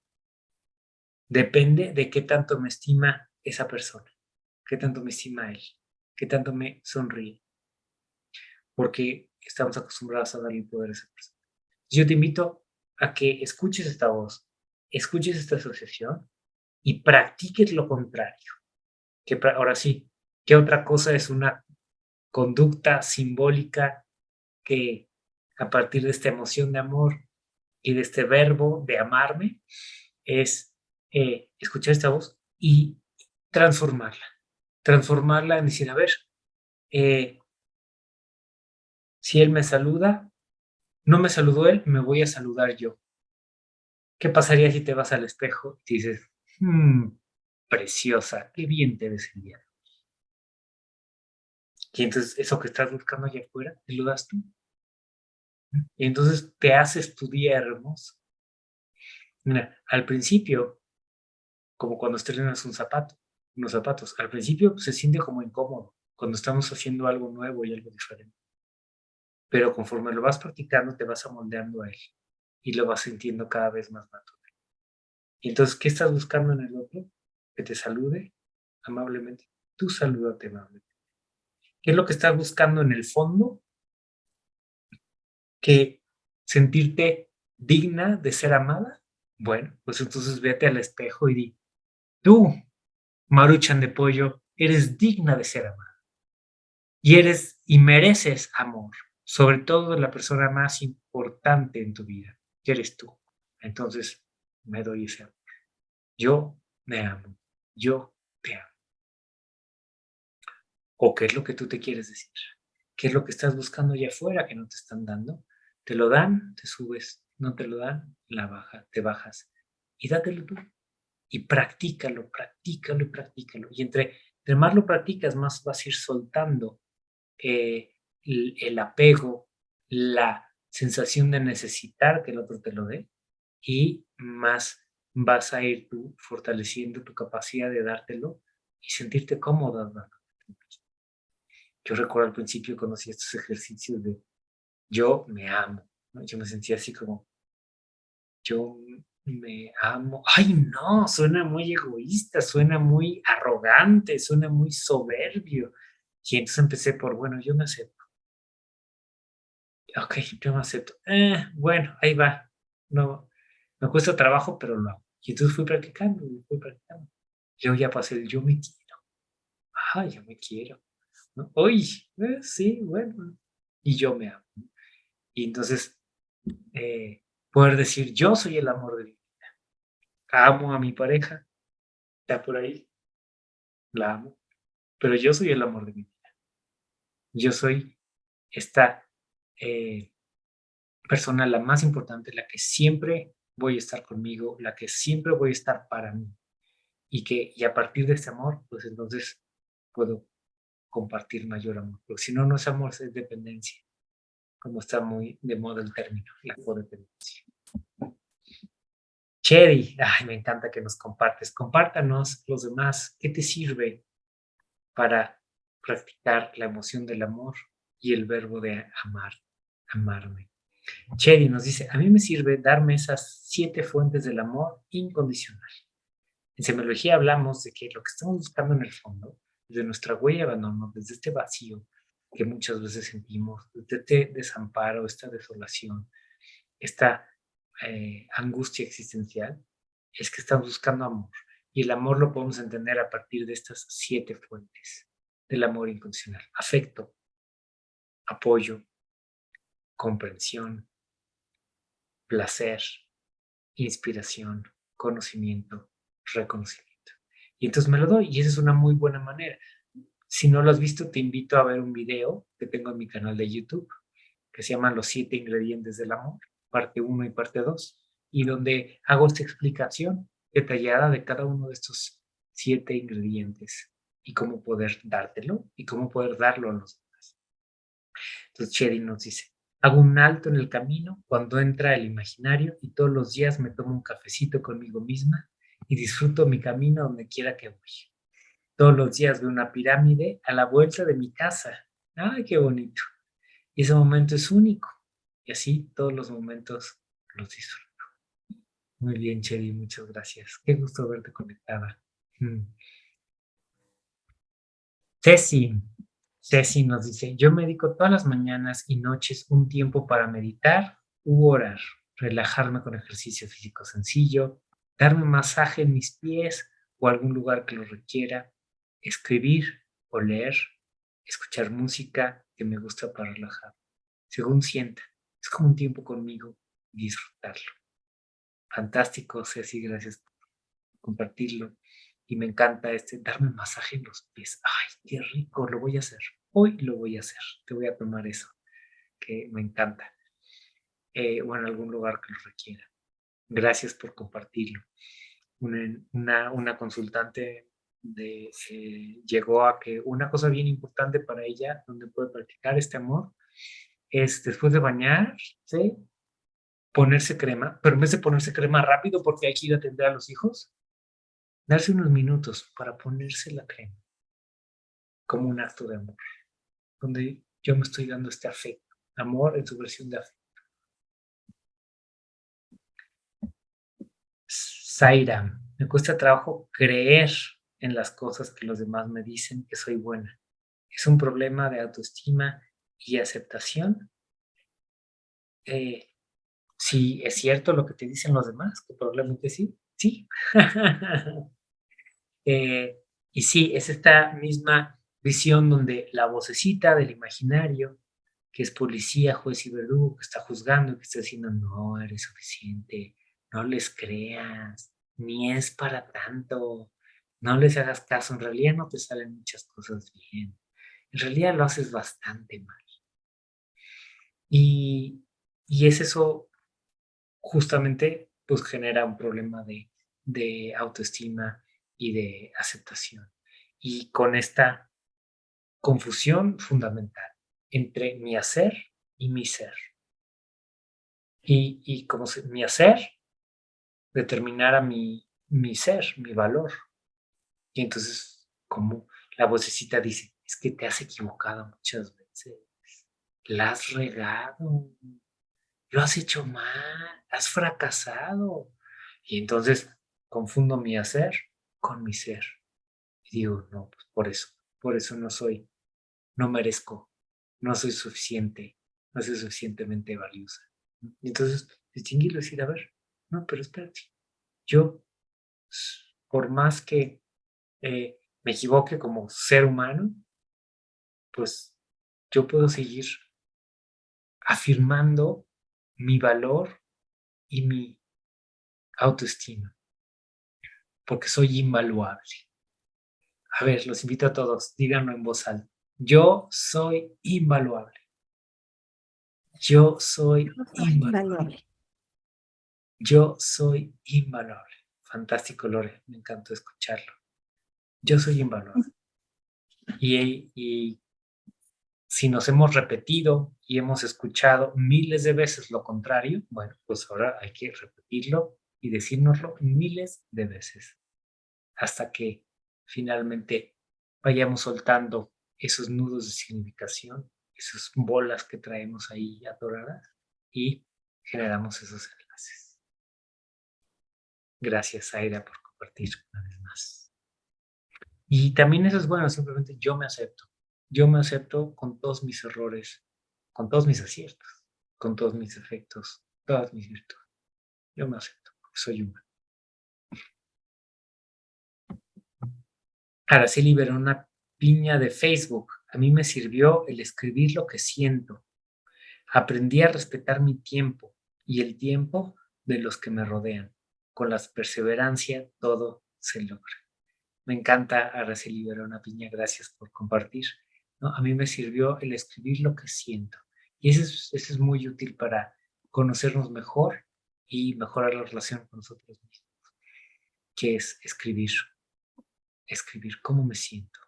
depende de qué tanto me estima esa persona, qué tanto me estima él, qué tanto me sonríe, porque estamos acostumbrados a darle poder a esa persona. Yo te invito a que escuches esta voz, escuches esta asociación y practiques lo contrario. Que ahora sí, ¿qué otra cosa es una conducta simbólica que a partir de esta emoción de amor y de este verbo de amarme es eh, escuchar esta voz y transformarla. Transformarla en decir, a ver, eh, si él me saluda, no me saludó él, me voy a saludar yo. ¿Qué pasaría si te vas al espejo y dices, hmm, preciosa, qué bien te ves el y entonces eso que estás buscando allá afuera, te lo das tú. Y entonces te haces tu día hermoso. Mira, al principio, como cuando estrenas un zapato, unos zapatos, al principio se siente como incómodo cuando estamos haciendo algo nuevo y algo diferente. Pero conforme lo vas practicando, te vas amoldeando a él y lo vas sintiendo cada vez más natural. Y entonces, ¿qué estás buscando en el otro? Que te salude amablemente. Tú salúdate amablemente. ¿Qué es lo que estás buscando en el fondo? Que sentirte digna de ser amada. Bueno, pues entonces vete al espejo y di, tú, Maruchan de Pollo, eres digna de ser amada. Y eres y mereces amor, sobre todo de la persona más importante en tu vida, que eres tú. Entonces, me doy ese amor. Yo me amo. Yo te amo. ¿O qué es lo que tú te quieres decir? ¿Qué es lo que estás buscando allá afuera que no te están dando? Te lo dan, te subes. No te lo dan, la baja, te bajas. Y dátelo tú. Y practícalo, practícalo y practícalo. Y entre, más lo practicas, más vas a ir soltando eh, el, apego, la sensación de necesitar que el otro te lo dé y más vas a ir tú fortaleciendo tu capacidad de dártelo y sentirte cómodo yo recuerdo al principio conocí estos ejercicios de yo me amo, yo me sentía así como yo me amo, ay no, suena muy egoísta, suena muy arrogante, suena muy soberbio. Y entonces empecé por, bueno, yo me acepto. Ok, yo me acepto. Eh, bueno, ahí va. No, me cuesta trabajo, pero lo hago. Y entonces fui practicando, fui practicando. Yo ya pasé el yo me quiero. Ay, yo me quiero. Uy, eh, sí, bueno. Y yo me amo. Y entonces, eh, poder decir, yo soy el amor de mi vida. Amo a mi pareja, está por ahí, la amo, pero yo soy el amor de mi vida. Yo soy esta eh, persona la más importante, la que siempre voy a estar conmigo, la que siempre voy a estar para mí. Y que y a partir de ese amor, pues entonces puedo compartir mayor amor. Porque si no, no es amor, es dependencia. Como está muy de moda el término, la codependencia. Cherry, ay, me encanta que nos compartes. Compártanos los demás, ¿qué te sirve para practicar la emoción del amor y el verbo de amar, amarme? Cherry nos dice, a mí me sirve darme esas siete fuentes del amor incondicional. En semiología hablamos de que lo que estamos buscando en el fondo, de nuestra huella de abandono, desde este vacío que muchas veces sentimos, desde este desamparo, esta desolación, esta eh, angustia existencial, es que estamos buscando amor. Y el amor lo podemos entender a partir de estas siete fuentes del amor incondicional. Afecto, apoyo, comprensión, placer, inspiración, conocimiento, reconocimiento. Y entonces me lo doy y esa es una muy buena manera. Si no lo has visto, te invito a ver un video que tengo en mi canal de YouTube que se llama Los siete ingredientes del amor, parte 1 y parte 2, y donde hago esta explicación detallada de cada uno de estos siete ingredientes y cómo poder dártelo y cómo poder darlo a los demás. Entonces Cherry nos dice, Hago un alto en el camino cuando entra el imaginario y todos los días me tomo un cafecito conmigo misma y disfruto mi camino donde quiera que voy. Todos los días veo una pirámide a la vuelta de mi casa. ¡Ay, qué bonito! Y ese momento es único. Y así todos los momentos los disfruto. Muy bien, Cheri, muchas gracias. Qué gusto verte conectada. Mm. Ceci, Ceci nos dice, yo medico todas las mañanas y noches un tiempo para meditar u orar, relajarme con ejercicio físico sencillo, darme masaje en mis pies o algún lugar que lo requiera, escribir o leer, escuchar música que me gusta para relajar, según sienta. Es como un tiempo conmigo disfrutarlo. Fantástico, Ceci, gracias por compartirlo y me encanta este darme masaje en los pies. ¡Ay, qué rico! Lo voy a hacer. Hoy lo voy a hacer. Te voy a tomar eso, que me encanta. Eh, o en algún lugar que lo requiera. Gracias por compartirlo. Una, una, consultante de, eh, llegó a que una cosa bien importante para ella, donde puede practicar este amor, es después de bañarse, ponerse crema, pero en vez de ponerse crema rápido porque hay que ir a atender a los hijos, darse unos minutos para ponerse la crema como un acto de amor, donde yo me estoy dando este afecto, amor en su versión de afecto. Zaira, me cuesta trabajo creer en las cosas que los demás me dicen que soy buena. Es un problema de autoestima y aceptación. Eh, si es cierto lo que te dicen los demás, probablemente sí, sí. Eh, y sí, es esta misma visión donde la vocecita del imaginario, que es policía, juez y verdugo, que está juzgando, que está diciendo, no, eres suficiente, no les creas, ni es para tanto, no les hagas caso, en realidad no te salen muchas cosas bien, en realidad lo haces bastante mal. Y, y es eso justamente pues genera un problema de, de autoestima y de aceptación. Y con esta confusión fundamental entre mi hacer y mi ser. Y, y como mi hacer determinara mi, mi ser, mi valor. Y entonces, como la vocecita dice, es que te has equivocado muchas veces, la has regado, lo has hecho mal, has fracasado. Y entonces confundo mi hacer con mi ser. Y digo, no, pues por eso, por eso no soy, no merezco, no soy suficiente, no soy suficientemente valiosa. Y entonces distinguirlo y decir, a ver, no, pero espérate, yo, por más que eh, me equivoque como ser humano, pues yo puedo seguir afirmando mi valor y mi autoestima, porque soy invaluable. A ver, los invito a todos, díganlo en voz alta. Yo soy invaluable. Yo soy invaluable. Yo soy invaluable. Fantástico, Lore. Me encantó escucharlo. Yo soy invaluable. Y, si nos hemos repetido y hemos escuchado miles de veces lo contrario, bueno, pues ahora hay que repetirlo y decírnoslo miles de veces hasta que finalmente vayamos soltando esos nudos de significación, esas bolas que traemos ahí atoradas y generamos esos enlaces. Gracias, Aira, por compartir una vez más. Y también eso es bueno, simplemente yo me acepto. Yo me acepto con todos mis errores, con todos mis aciertos, con todos mis efectos, todas mis virtudes. Yo me acepto, porque soy humano. Araceli una Piña de Facebook. A mí me sirvió el escribir lo que siento. Aprendí a respetar mi tiempo y el tiempo de los que me rodean. Con la perseverancia todo se logra. Me encanta Araceli una Piña, gracias por compartir. A mí me sirvió el escribir lo que siento. Y eso es, es muy útil para conocernos mejor y mejorar la relación con nosotros mismos, que es escribir escribir cómo me siento.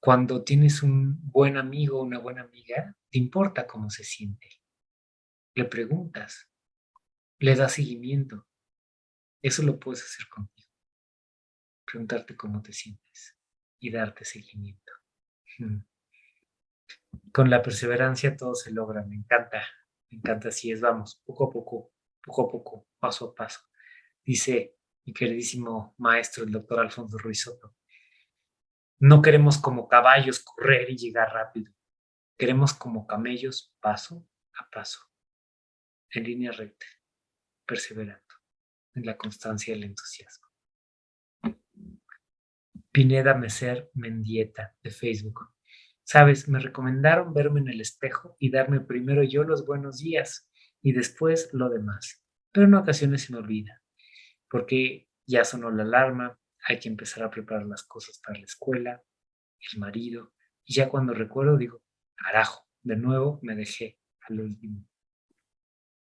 Cuando tienes un buen amigo o una buena amiga, te importa cómo se siente. Le preguntas, le das seguimiento. Eso lo puedes hacer contigo. Preguntarte cómo te sientes y darte seguimiento. Con la perseverancia todo se logra, me encanta, me encanta así es, vamos, poco a poco, poco a poco, paso a paso. Dice mi queridísimo maestro, el doctor Alfonso Ruiz Soto. No queremos como caballos correr y llegar rápido. Queremos como camellos paso a paso, en línea recta, perseverando en la constancia y el entusiasmo. Pineda Meser Mendieta, de Facebook. Sabes, me recomendaron verme en el espejo y darme primero yo los buenos días y después lo demás. Pero en ocasiones se me olvida porque ya sonó la alarma, hay que empezar a preparar las cosas para la escuela, el marido, y ya cuando recuerdo digo, carajo, de nuevo me dejé al último.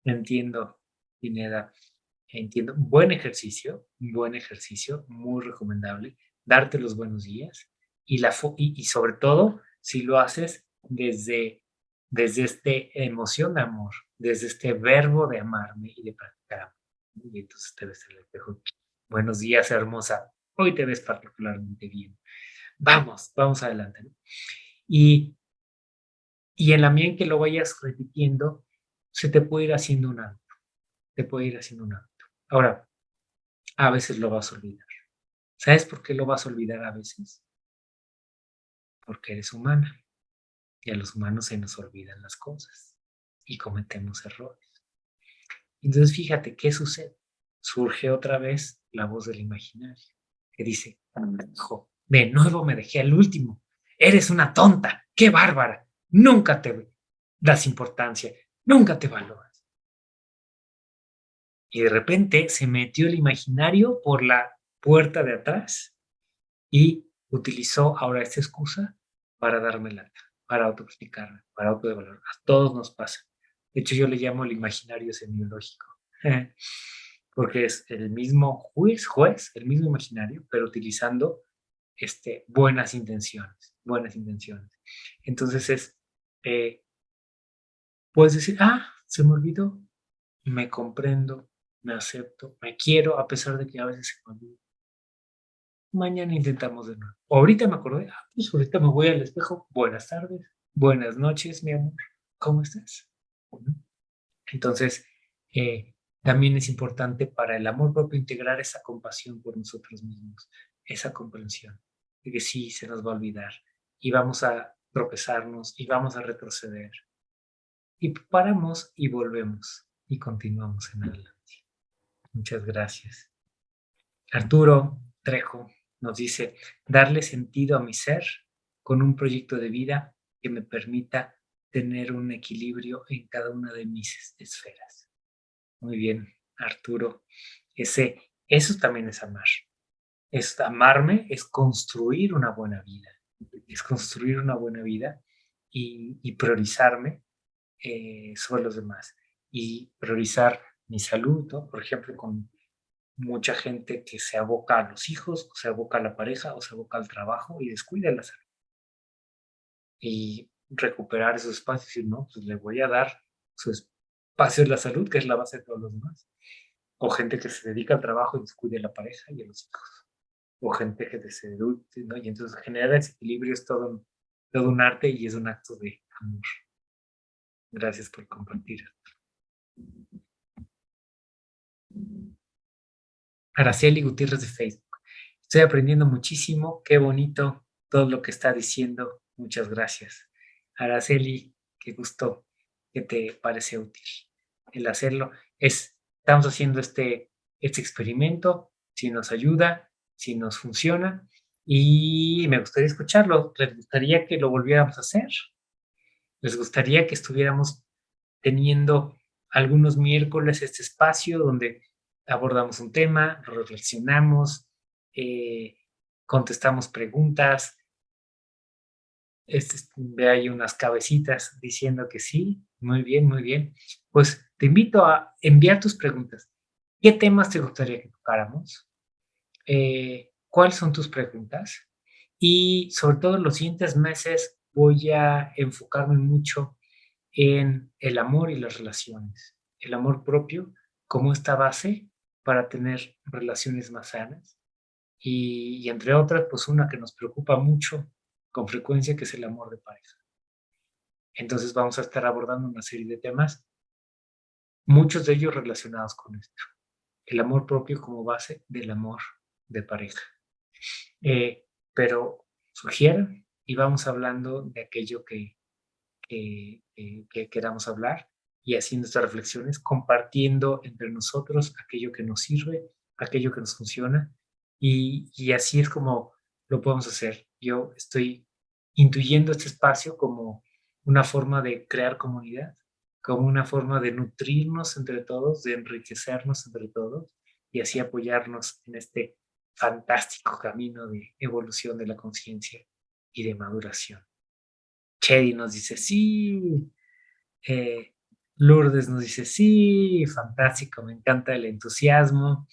Entiendo, Pineda, entiendo. Buen ejercicio, buen ejercicio, muy recomendable. Darte los buenos días y, la y, sobre todo si lo haces desde, desde esta emoción de amor, desde este verbo de amarme y de practicar y entonces te ves en el espejo. Buenos días, hermosa. Hoy te ves particularmente bien. Vamos, vamos adelante. Y, y en la medida en que lo vayas repitiendo, se te puede ir haciendo un hábito. Te puede ir haciendo un hábito. Ahora, a veces lo vas a olvidar. ¿Sabes por qué lo vas a olvidar a veces? Porque eres humana. Y a los humanos se nos olvidan las cosas. Y cometemos errores. Entonces fíjate, ¿qué sucede? Surge otra vez la voz del imaginario, que dice, de nuevo me dejé al último, eres una tonta, qué bárbara, nunca te das importancia, nunca te valoras. Y de repente se metió el imaginario por la puerta de atrás y utilizó ahora esta excusa para darme lata, para autoexplicarme, para autodevaluar. A todos nos pasa. De hecho, yo le llamo el imaginario semiológico, porque es el mismo juez, juez, el mismo imaginario, pero utilizando este, buenas intenciones, buenas intenciones. Entonces es, eh, puedes decir, ah, se me olvidó, me comprendo, me acepto, me quiero, a pesar de que a veces se me olvida. Mañana intentamos de nuevo. ahorita me acordé, ah, pues ahorita me voy al espejo. Buenas tardes, buenas noches, mi amor. ¿Cómo estás? Entonces, eh, también es importante para el amor propio integrar esa compasión por nosotros mismos, esa comprensión de que sí se nos va a olvidar y vamos a tropezarnos y vamos a retroceder. Y paramos y volvemos y continuamos en adelante. Muchas gracias. Arturo Trejo nos dice, darle sentido a mi ser con un proyecto de vida que me permita tener un equilibrio en cada una de mis esferas. Muy bien, Arturo. Ese, eso también es amar. Es amarme, es construir una buena vida. Es construir una buena vida y, priorizarme eh, sobre los demás. Y priorizar mi salud. Por ejemplo, con mucha gente que se aboca a los hijos, o se aboca a la pareja, o se aboca al trabajo y descuida la salud. Y recuperar esos espacios y no, pues le voy a dar su espacio de la salud, que es la base de todos los demás. O gente que se dedica al trabajo y descuida a la pareja y a los hijos. O gente que se ¿no? Y entonces generar ese equilibrio es todo, todo un arte y es un acto de amor. Gracias por compartir. Araceli Gutiérrez de Facebook. Estoy aprendiendo muchísimo, qué bonito todo lo que está diciendo. Muchas gracias. Araceli, qué gusto que te parece útil el hacerlo. Es, estamos haciendo este, este experimento, si nos ayuda, si nos funciona, y me gustaría escucharlo. ¿Les gustaría que lo volviéramos a hacer? ¿Les gustaría que estuviéramos teniendo algunos miércoles este espacio donde abordamos un tema, reflexionamos, eh, contestamos preguntas. Este, ve ahí unas cabecitas diciendo que sí, muy bien, muy bien. Pues te invito a enviar tus preguntas. ¿Qué temas te gustaría que tocáramos? Eh, ¿Cuáles son tus preguntas? Y sobre todo en los siguientes meses voy a enfocarme mucho en el amor y las relaciones. El amor propio como esta base para tener relaciones más sanas. Y, entre otras, pues una que nos preocupa mucho con frecuencia, que es el amor de pareja. Entonces vamos a estar abordando una serie de temas, muchos de ellos relacionados con esto. El amor propio como base del amor de pareja. Eh, pero sugieran y vamos hablando de aquello que, que, que queramos hablar y haciendo estas reflexiones, compartiendo entre nosotros aquello que nos sirve, aquello que nos funciona, y, y así es como lo podemos hacer. Yo estoy intuyendo este espacio como una forma de crear comunidad, como una forma de nutrirnos entre todos, de enriquecernos entre todos, y así apoyarnos en este fantástico camino de evolución de la conciencia y de maduración. Chedi nos dice, sí, eh, Lourdes nos dice, sí, fantástico, me encanta el entusiasmo.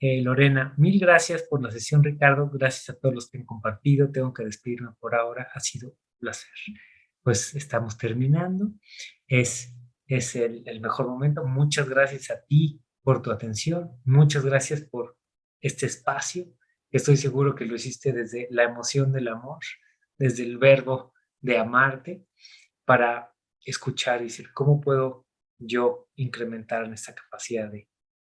Eh, Lorena, mil gracias por la sesión, Ricardo. Gracias a todos los que han compartido. Tengo que despedirme por ahora. Ha sido un placer. Pues estamos terminando. Es, es el, el mejor momento. Muchas gracias a ti por tu atención. Muchas gracias por este espacio. Estoy seguro que lo hiciste desde la emoción del amor, desde el verbo de amarte, para escuchar y decir, ¿cómo puedo yo incrementar en esta capacidad de,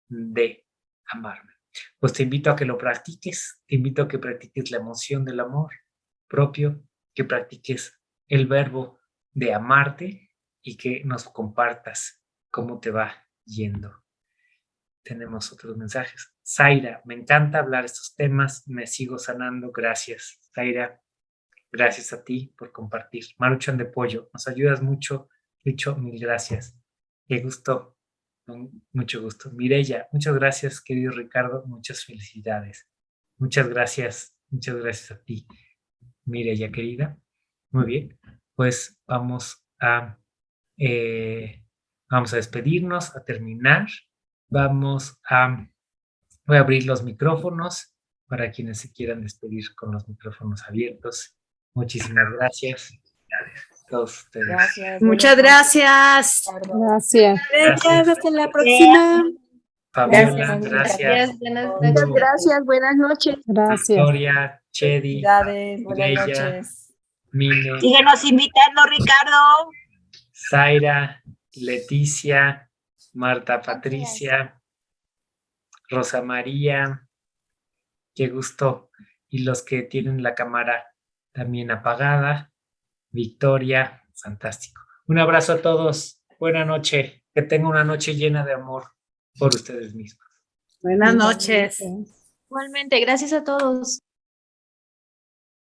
de amarme? Pues te invito a que lo practiques, te invito a que practiques la emoción del amor propio, que practiques el verbo de amarte y que nos compartas cómo te va yendo. Tenemos otros mensajes. Zaira, me encanta hablar estos temas, me sigo sanando, gracias. Zaira, Gracias a ti por compartir. Maruchan de Pollo, nos ayudas mucho. Dicho, mil gracias. Qué gusto, mucho gusto. Mirella, muchas gracias, querido Ricardo. Muchas felicidades. Muchas gracias, muchas gracias a ti, Mirella, querida. Muy bien, pues vamos a, eh, vamos a despedirnos, a terminar. Vamos a, voy a abrir los micrófonos para quienes se quieran despedir con los micrófonos abiertos. Muchísimas gracias.
Gracias. Muchas gracias.
Gracias.
Gracias. Hasta la próxima.
Fabiola, gracias.
Muchas gracias. Buenas noches.
Gracias. Victoria, Chedi,
Buenas noches.
Mine.
Síguenos invitando, Ricardo.
Zaira, Leticia, Marta Patricia, Rosa María. Qué gusto. Y los que tienen la cámara también apagada. Victoria, fantástico. Un abrazo a todos. Buena noche. Que tenga una noche llena de amor por ustedes mismos.
Buenas noches.
Igualmente, gracias a todos.